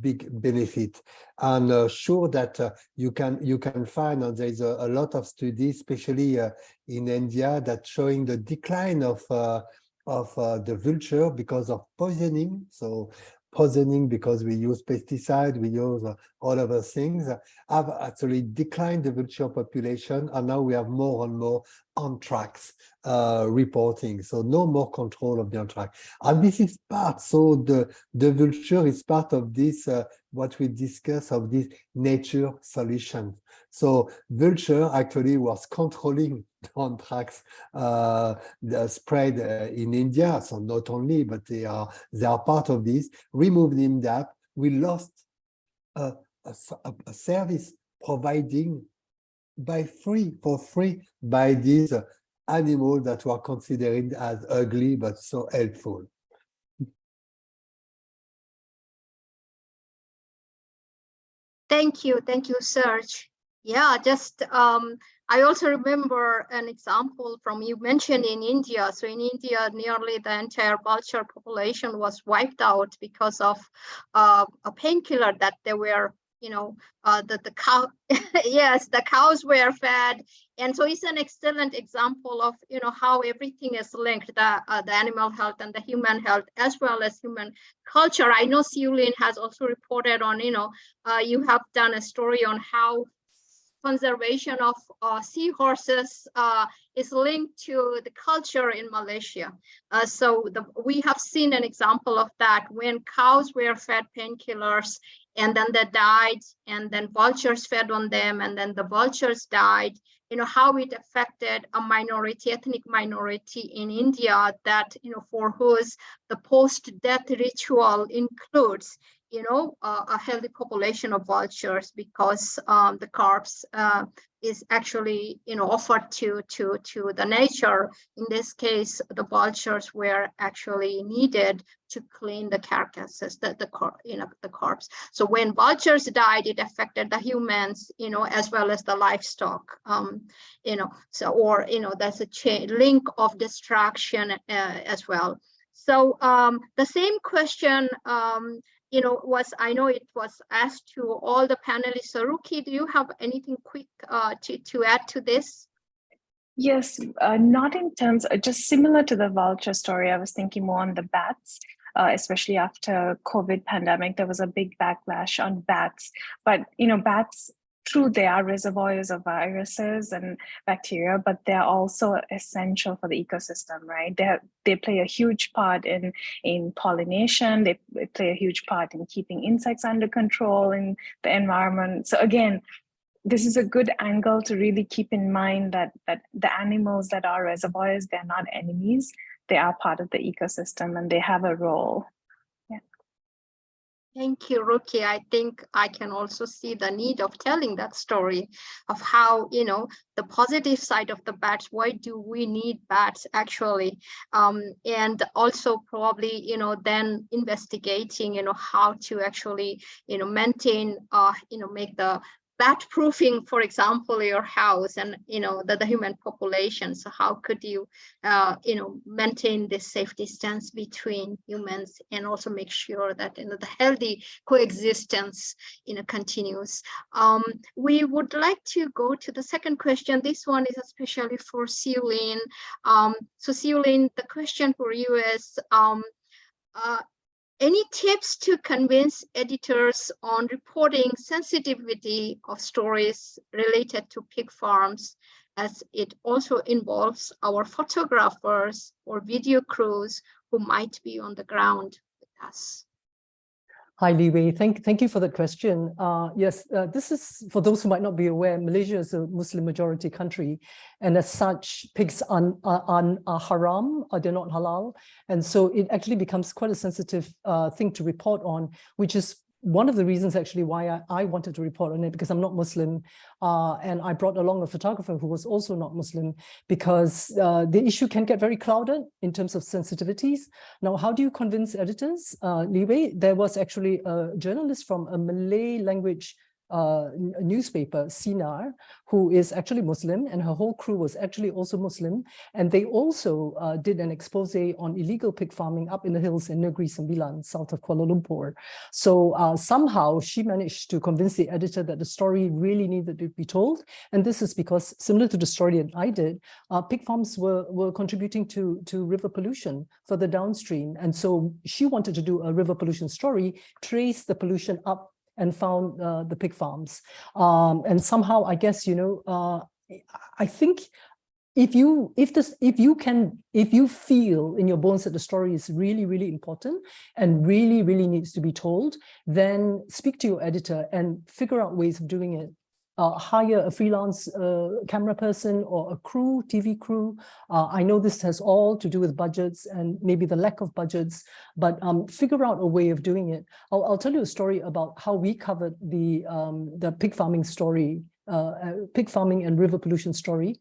big benefit and uh, sure that uh, you can you can find and there's a, a lot of studies especially uh, in india that showing the decline of uh, of uh, the vulture because of poisoning so poisoning because we use pesticide we use uh, all other things uh, have actually declined the vulture population and now we have more and more anthrax uh, reporting. So no more control of the anthrax. And this is part so the the vulture is part of this uh, what we discuss of this nature solution. So vulture actually was controlling the anthrax uh, spread uh, in india. So not only but they are they are part of this. Removed them that. We lost a service providing by free for free by these uh, animals that were considered as ugly but so helpful. Thank you, thank you, Serge. Yeah, just um, I also remember an example from you mentioned in India. So in India, nearly the entire vulture population was wiped out because of uh, a painkiller that they were, you know, uh, that the cow, yes, the cows were fed. And so it's an excellent example of, you know, how everything is linked, the, uh, the animal health and the human health, as well as human culture. I know Siu Lin has also reported on, you know, uh, you have done a story on how conservation of uh, seahorses uh, is linked to the culture in Malaysia. Uh, so the, we have seen an example of that when cows were fed painkillers and then they died and then vultures fed on them and then the vultures died you know how it affected a minority ethnic minority in india that you know for whose the post-death ritual includes you know, uh, a healthy population of vultures because um, the corpse uh, is actually, you know, offered to to to the nature. In this case, the vultures were actually needed to clean the carcasses, the the you know the corpse. So when vultures died, it affected the humans, you know, as well as the livestock. Um, you know, so or you know, there's a chain link of destruction uh, as well. So um, the same question um, you know, was I know it was asked to all the panelists. Saruki, do you have anything quick uh, to to add to this? Yes, uh, not in terms, uh, just similar to the vulture story. I was thinking more on the bats, uh, especially after COVID pandemic. There was a big backlash on bats, but you know, bats. True, they are reservoirs of viruses and bacteria, but they're also essential for the ecosystem, right? They they play a huge part in in pollination. They, they play a huge part in keeping insects under control in the environment. So again, this is a good angle to really keep in mind that that the animals that are reservoirs they're not enemies they are part of the ecosystem and they have a role Thank you, Ruki. I think I can also see the need of telling that story of how, you know, the positive side of the bats, why do we need bats actually? Um, and also probably, you know, then investigating, you know, how to actually, you know, maintain, uh, you know, make the bat proofing, for example, your house and, you know, the, the human population. So how could you, uh, you know, maintain this safe distance between humans and also make sure that, you know, the healthy coexistence, you know, continues. Um, we would like to go to the second question. This one is especially for Siu Lin. Um, so Siu Lin, the question for you is, um, uh, any tips to convince editors on reporting sensitivity of stories related to pig farms as it also involves our photographers or video crews who might be on the ground with us? Hi, Li Wei. Thank, thank you for that question. Uh, yes, uh, this is, for those who might not be aware, Malaysia is a Muslim majority country, and as such, pigs are, are, are haram, or they're not halal. And so it actually becomes quite a sensitive uh, thing to report on, which is one of the reasons actually why I, I, wanted to report on it because I'm not Muslim uh, and I brought along a photographer who was also not Muslim because uh, the issue can get very clouded in terms of sensitivities. Now, how do you convince editors? Uh, there was actually a journalist from a Malay language uh, newspaper, Sinar, who is actually Muslim, and her whole crew was actually also Muslim. And they also uh, did an expose on illegal pig farming up in the hills in Negeri Sembilan, south of Kuala Lumpur. So uh, somehow she managed to convince the editor that the story really needed to be told. And this is because, similar to the story that I did, uh, pig farms were, were contributing to, to river pollution further downstream. And so she wanted to do a river pollution story, trace the pollution up and found uh, the pig farms. Um, and somehow, I guess, you know, uh, I think if you if this if you can if you feel in your bones that the story is really really important and really really needs to be told then speak to your editor and figure out ways of doing it hire a freelance uh, camera person or a crew, TV crew. Uh, I know this has all to do with budgets and maybe the lack of budgets, but um, figure out a way of doing it. I'll, I'll, tell you a story about how we covered the, um, the pig farming story, uh, uh, pig farming and river pollution story.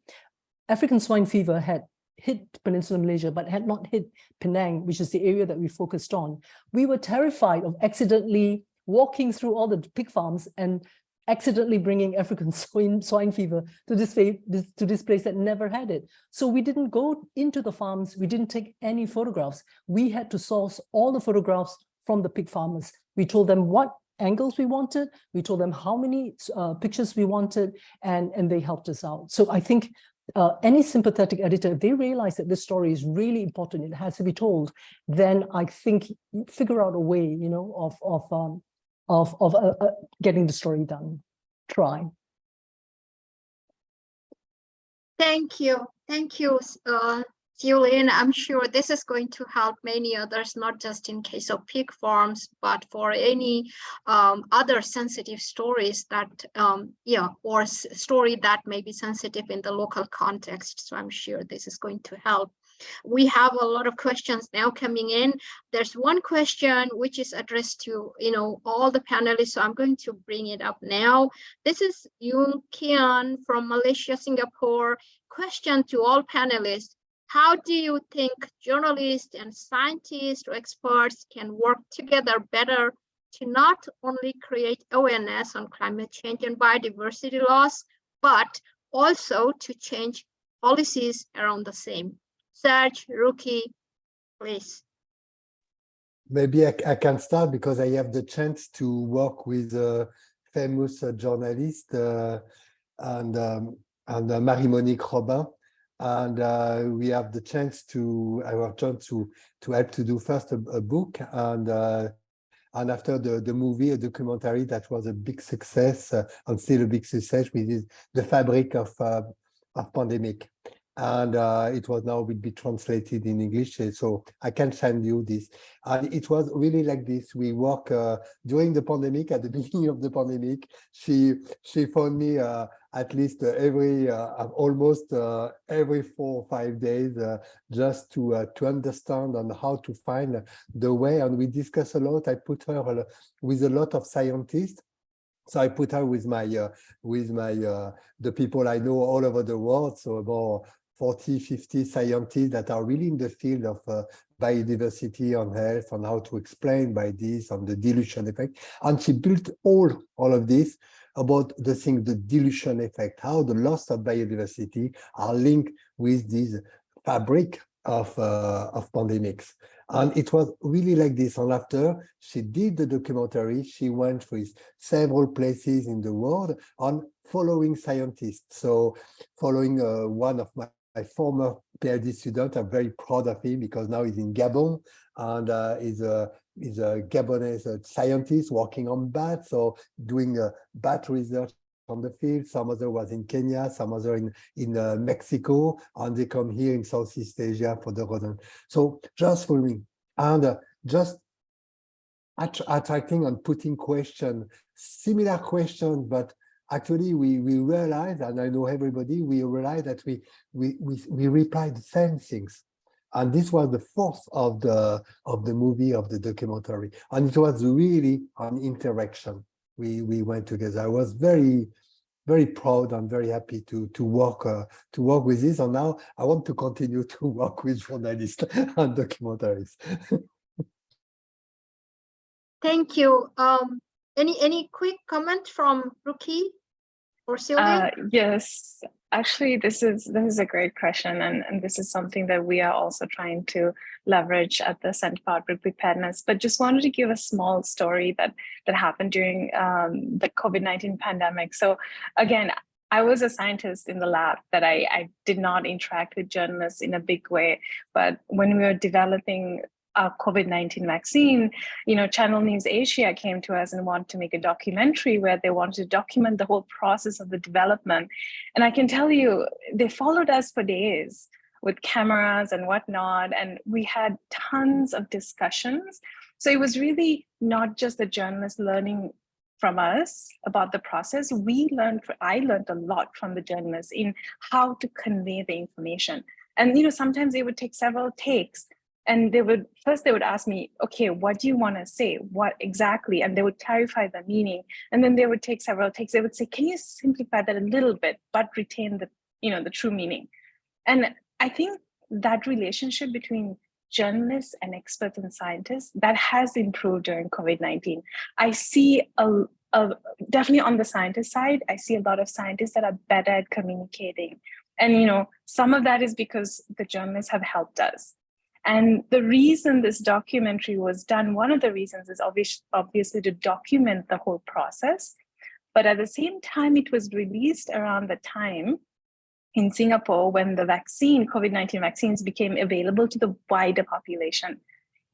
African swine fever had hit Peninsular Malaysia, but had not hit Penang, which is the area that we focused on. We were terrified of accidentally walking through all the pig farms and accidentally bringing African swine, swine fever to this, to this place that never had it. So we didn't go into the farms, we didn't take any photographs. We had to source all the photographs from the pig farmers. We told them what angles we wanted, we told them how many uh, pictures we wanted, and, and they helped us out. So I think uh, any sympathetic editor, if they realize that this story is really important, it has to be told, then I think figure out a way, you know, of, of um, of, of uh, uh, getting the story done. Try. Thank you. Thank you, uh, Siu Lin. I'm sure this is going to help many others, not just in case of pig farms, but for any um, other sensitive stories that, um, yeah, or story that may be sensitive in the local context. So I'm sure this is going to help. We have a lot of questions now coming in. There's one question which is addressed to you know all the panelists, so I'm going to bring it up now. This is Yung Kian from Malaysia, Singapore. Question to all panelists. How do you think journalists and scientists or experts can work together better to not only create awareness on climate change and biodiversity loss, but also to change policies around the same? Serge, Ruki, please. Maybe I, I, can start because I have the chance to work with a famous uh, journalist uh, and, um, and uh, Marie-Monique Robin. And uh, we have the chance to, I was to, to help to do first a, a book and uh, and after the, the movie, a documentary that was a big success uh, and still a big success, is The Fabric of, of Pandemic and uh, it was now will be translated in English. So I can send you this. And it was really like this. We work uh, during the pandemic, at the beginning of the pandemic. She she phoned me uh, at least every uh, almost uh, every four or five days uh, just to to understand and how to find the way. And we discuss a lot. I put her with a lot of scientists so I put her with my uh, with my uh, the people I know all over the world. So about 40, 50 scientists that are really in the field of uh, biodiversity on health and how to explain by this on the dilution effect. And she built all, all of this about the thing, the dilution effect, how the loss of biodiversity are linked with this fabric of, uh, of pandemics. And it was really like this. And after she did the documentary, she went with several places in the world on following scientists. So following uh, one of my, my former PhD student, I'm very proud of him because now he's in Gabon and uh, he's a is a Gabonese uh, scientist working on bats or doing uh, bat research on the field. Some other was in Kenya, some other in, in uh, Mexico, and they come here in Southeast Asia for the rodent. So just following and uh, just att attracting and putting question, similar questions, but actually we we realize, and I know everybody, we realize that we we we, we reply the same things. And this was the force of the of the movie of the documentary. And it was really an interaction. We we went together. I was very very proud and very happy to to work uh, to work with this. And now i want to continue to work with journalists and documentaries. Thank you. Um, any any quick comment from Ruki or Sylvia? Uh, yes, actually, this is this is a great question, and, and this is something that we are also trying to leverage at the Center for Outbreak Preparedness. But just wanted to give a small story that that happened during um, the COVID nineteen pandemic. So again. I was a scientist in the lab that I, I did not interact with journalists in a big way. But when we were developing a COVID-19 vaccine, you know, Channel News Asia came to us and wanted to make a documentary where they wanted to document the whole process of the development. And I can tell you, they followed us for days with cameras and whatnot, and we had tons of discussions. So it was really not just the journalists learning from us about the process. We learned, I learned a lot from the journalists in how to convey the information. And, you know, sometimes it would take several takes and they would first they would ask me okay what do you want to say? What exactly? And they would clarify the meaning. And then they would take several takes. They would say can you simplify that a little bit but retain the you know the true meaning? And i think that relationship between journalists and experts and scientists that has improved during covid-19 i see a, a definitely on the scientist side i see a lot of scientists that are better at communicating. And you know some of that is because the journalists have helped us and the reason this documentary was done, one of the reasons is obvious, obviously to document the whole process. But at the same time, it was released around the time in Singapore when the vaccine, COVID-19 vaccines became available to the wider population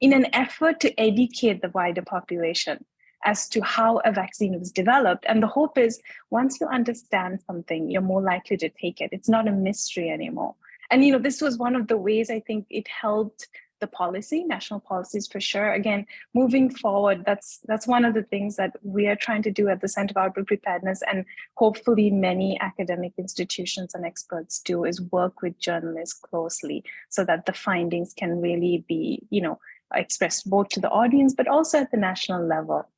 in an effort to educate the wider population as to how a vaccine was developed. And the hope is once you understand something, you're more likely to take it. It's not a mystery anymore. And you know, this was one of the ways I think it helped the policy, national policies for sure. Again, moving forward, that's that's one of the things that we are trying to do at the Center for Outbreak Preparedness, and hopefully many academic institutions and experts do is work with journalists closely so that the findings can really be, you know, expressed both to the audience, but also at the national level.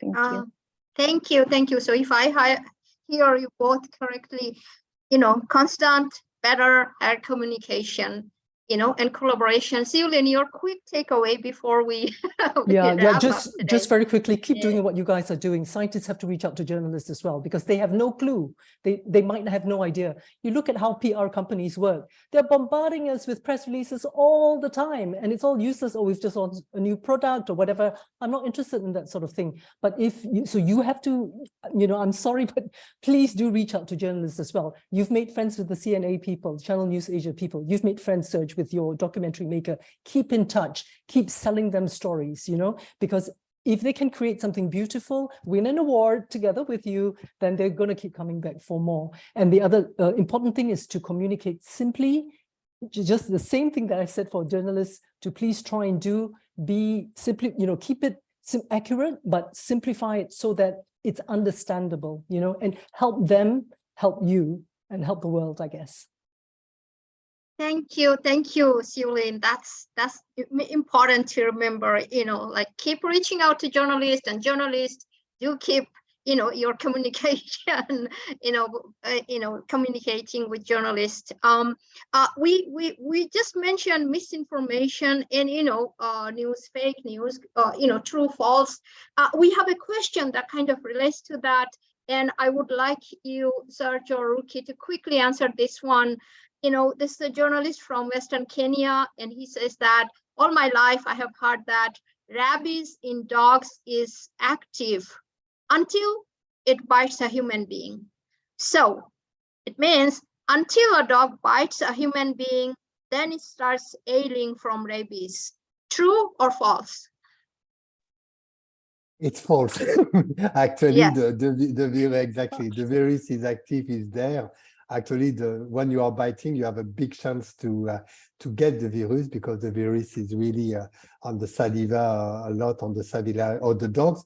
Thank you. Uh, thank you, thank you. So if I hear you both correctly, you know, constant better air communication, you know, and collaboration. Siu Lin, your quick takeaway before we, we yeah, yeah, just just very quickly, keep Yeah. doing what you guys are doing. Scientists have to reach out to journalists as well because they have no clue. They they might have no idea. You look at how PR companies work. They're bombarding us with press releases all the time, and it's all useless. Oh, we've just on a new product or whatever. I'm not interested in that sort of thing. But if you, so, you have to, you know, I'm sorry, but please do reach out to journalists as well. You've made friends with the CNA people, Channel News Asia people. You've made friends, Serge, with your documentary maker. Keep in touch. Keep selling them stories, you know, because if they can create something beautiful, win an award together with you, then they're going to keep coming back for more. And the other uh, important thing is to communicate simply, just the same thing that I said for journalists to please try and do, be simply, you know, keep it accurate, but simplify it so that it's understandable, you know, and help them help you and help the world, I guess. Thank you, thank you, Siu Lin. That's that's important to remember. You know, like keep reaching out to journalists, and journalists do keep you know your communication. You know, uh, you know, communicating with journalists. Um, uh, we we we just mentioned misinformation and you know, uh, news, fake news. Uh, you know, true, false. Uh, we have a question that kind of relates to that. And I would like you, Sergio Ruki, to quickly answer this one. You know, this is a journalist from Western Kenya, and he says that all my life I have heard that rabies in dogs is active until it bites a human being. So it means until a dog bites a human being, then it starts ailing from rabies. True or false? It's false. Actually, Yes. the, the, the, virus exactly, the virus is active, is there. Actually, the, when you are biting, you have a big chance to, uh, to get the virus because the virus is really uh, on the saliva, uh, a lot on the saliva or the dogs.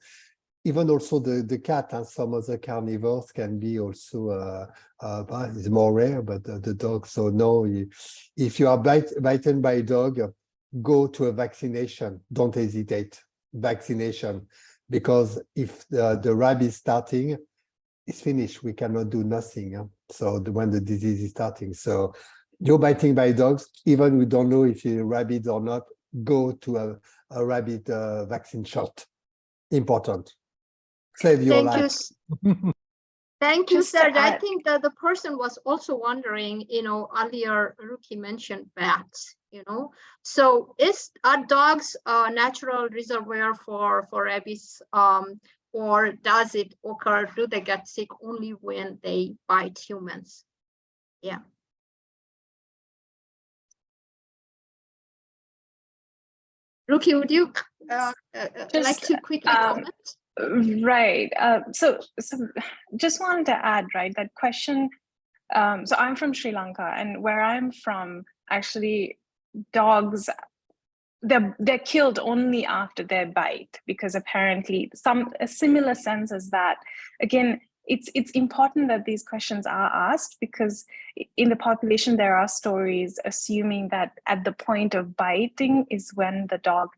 Even also the, the cat and some other carnivores can be also, uh, uh, it's more rare, but the, the dog. So no, you- if you are bite, bitten by a dog, go to a vaccination. Don't hesitate. Vaccination because if the, the rabies starting, it's finished. We cannot do nothing. huh? So the, when the disease is starting, so you're biting by dogs, even we don't know if you're rabid or not, go to a, a rabbit uh, vaccine shot. Important. Save your Thank you. life. s- Thank you, Just to Serge. I think that the person was also wondering, you know, earlier Ruki mentioned bats, you know. So is are dogs a natural reservoir for for rabies? Um, or does it occur? Do they get sick only when they bite humans? Yeah. Ruki, would you uh, uh, uh, like Just, to quickly um, comment? Right. Uh, so, so just wanted to add, right, that question. Um, so I'm from Sri Lanka, and where I'm from, actually, dogs they're they're killed only after their bite because apparently some a similar sense as that. Again, it's it's important that these questions are asked because in the population there are stories assuming that at the point of biting is when the dog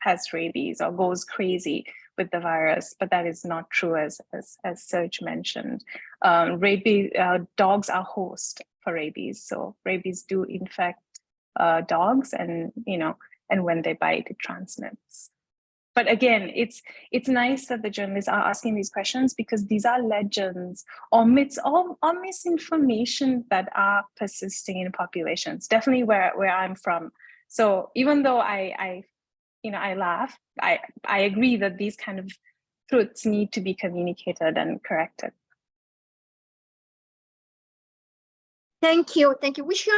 has rabies or goes crazy with the virus, but that is not true as as, as Serge mentioned. Um, rabies uh, dogs are host for rabies, so rabies do infect uh, dogs, and you know, and when they bite, it transmits. But again, it's it's nice that the journalists are asking these questions because these are legends or myths or, or misinformation that are persisting in populations. Definitely where where I'm from. So even though I I you know I laugh, I I agree that these kind of truths need to be communicated and corrected. Thank you, thank you. We should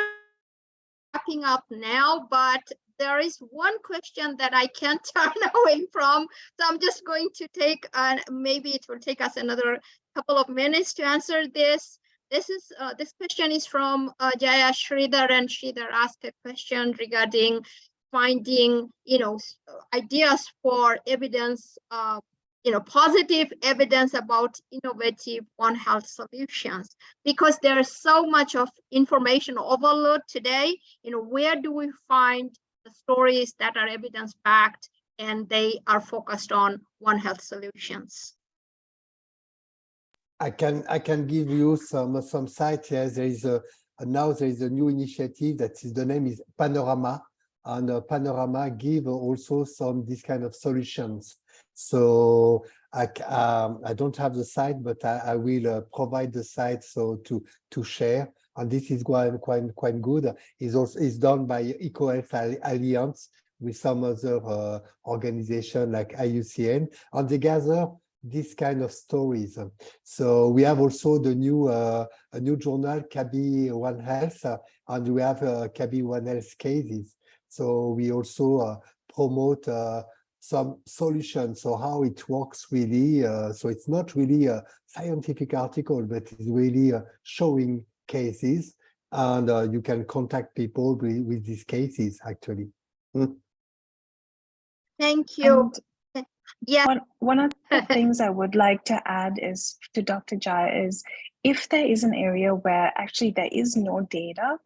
wrapping up now, but there is one question that I can't turn away from. So I'm just going to take, uh, maybe it will take us another couple of minutes to answer this. This is, uh, this question is from uh, Jaya Sridhar and Sridhar asked a question regarding finding, you know, uh, ideas for evidence, uh, you know, positive evidence about innovative One Health solutions because there's so much of information overload today you know where do we find the stories that are evidence backed and they are focused on one health solutions I can I can give you some some site. Yes, there is a now there is a new initiative that is the name is Panorama, and uh, Panorama give also some this kind of solutions. So I um, I don't have the site, but I, I will uh, provide the site so to to share. And this is quite quite quite good. is also is done by EcoHealth Alliance with some other uh, organization like IUCN, and they gather this kind of stories. So we have also the new uh, a new journal, CABI One Health, uh, and we have uh, One Health cases. So we also uh, promote uh, some solutions, so how it works really. Uh, so it's not really a scientific article, but it's really uh, showing cases, and uh, you can contact people with, with these cases actually. thank you And yeah One, one of the things I would like to add is to Dr. Jai is if there is an area where actually there is no data,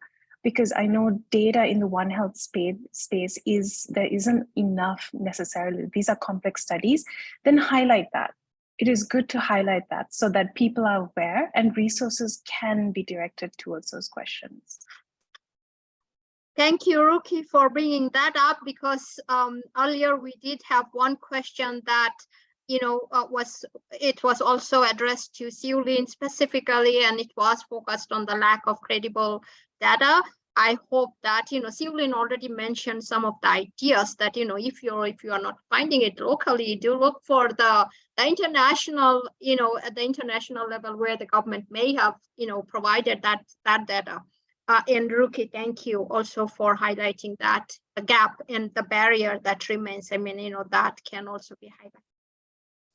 because I know data in the One Health space, space is there isn't enough necessarily. These are complex studies, then highlight that. It is good to highlight that so that people are aware and resources can be directed towards those questions. Thank you, Ruki, for bringing that up because um, earlier we did have one question that you know, uh, was, it was also addressed to Siu Lin specifically, and it was focused on the lack of credible data. I hope that, you know, Siu Lin already mentioned some of the ideas that, you know, if you're, if you are not finding it locally, do look for the, the international, you know, at the international level where the government may have, you know, provided that, that data. Uh, and Ruki, thank you also for highlighting that the gap and the barrier that remains. I mean, you know, that can also be highlighted.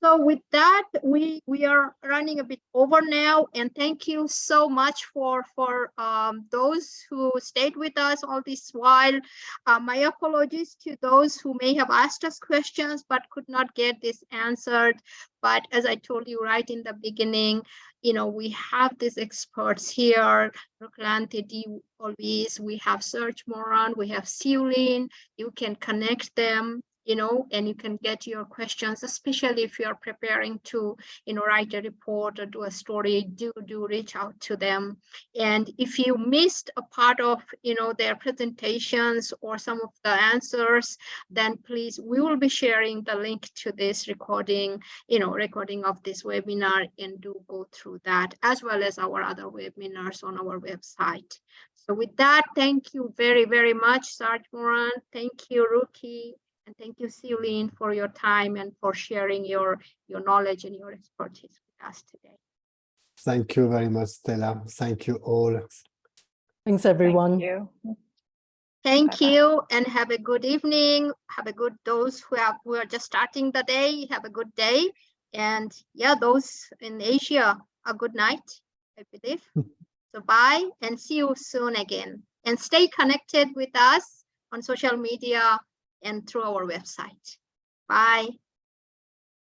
So with that, we we are running a bit over now, and thank you so much for for um, those who stayed with us all this while. Uh, my apologies to those who may have asked us questions but could not get this answered. But as I told you right in the beginning, you know, we have these experts here, Ruklanthi de Alwis, we have Serge Morand, we have Siu Lin, you can connect them you know, and you can get your questions, especially if you're preparing to, you know, write a report or do a story, do, do reach out to them. And if you missed a part of, you know, their presentations or some of the answers, then please, we will be sharing the link to this recording, you know, recording of this webinar and do go through that as well as our other webinars on our website. So with that, thank you very, very much, Serge Morand. Thank you, Ruki. And thank you, Siu Lin, for your time and for sharing your, your knowledge and your expertise with us today. Thank you very much, Stella. Thank you all. Thanks, everyone. Thank you. Thank Bye-bye. you and have a good evening. Have a good, those who have, who are just starting the day, have a good day. And yeah, those in Asia, a good night, I believe. So bye and see you soon again. And stay connected with us on social media and through our website. Bye.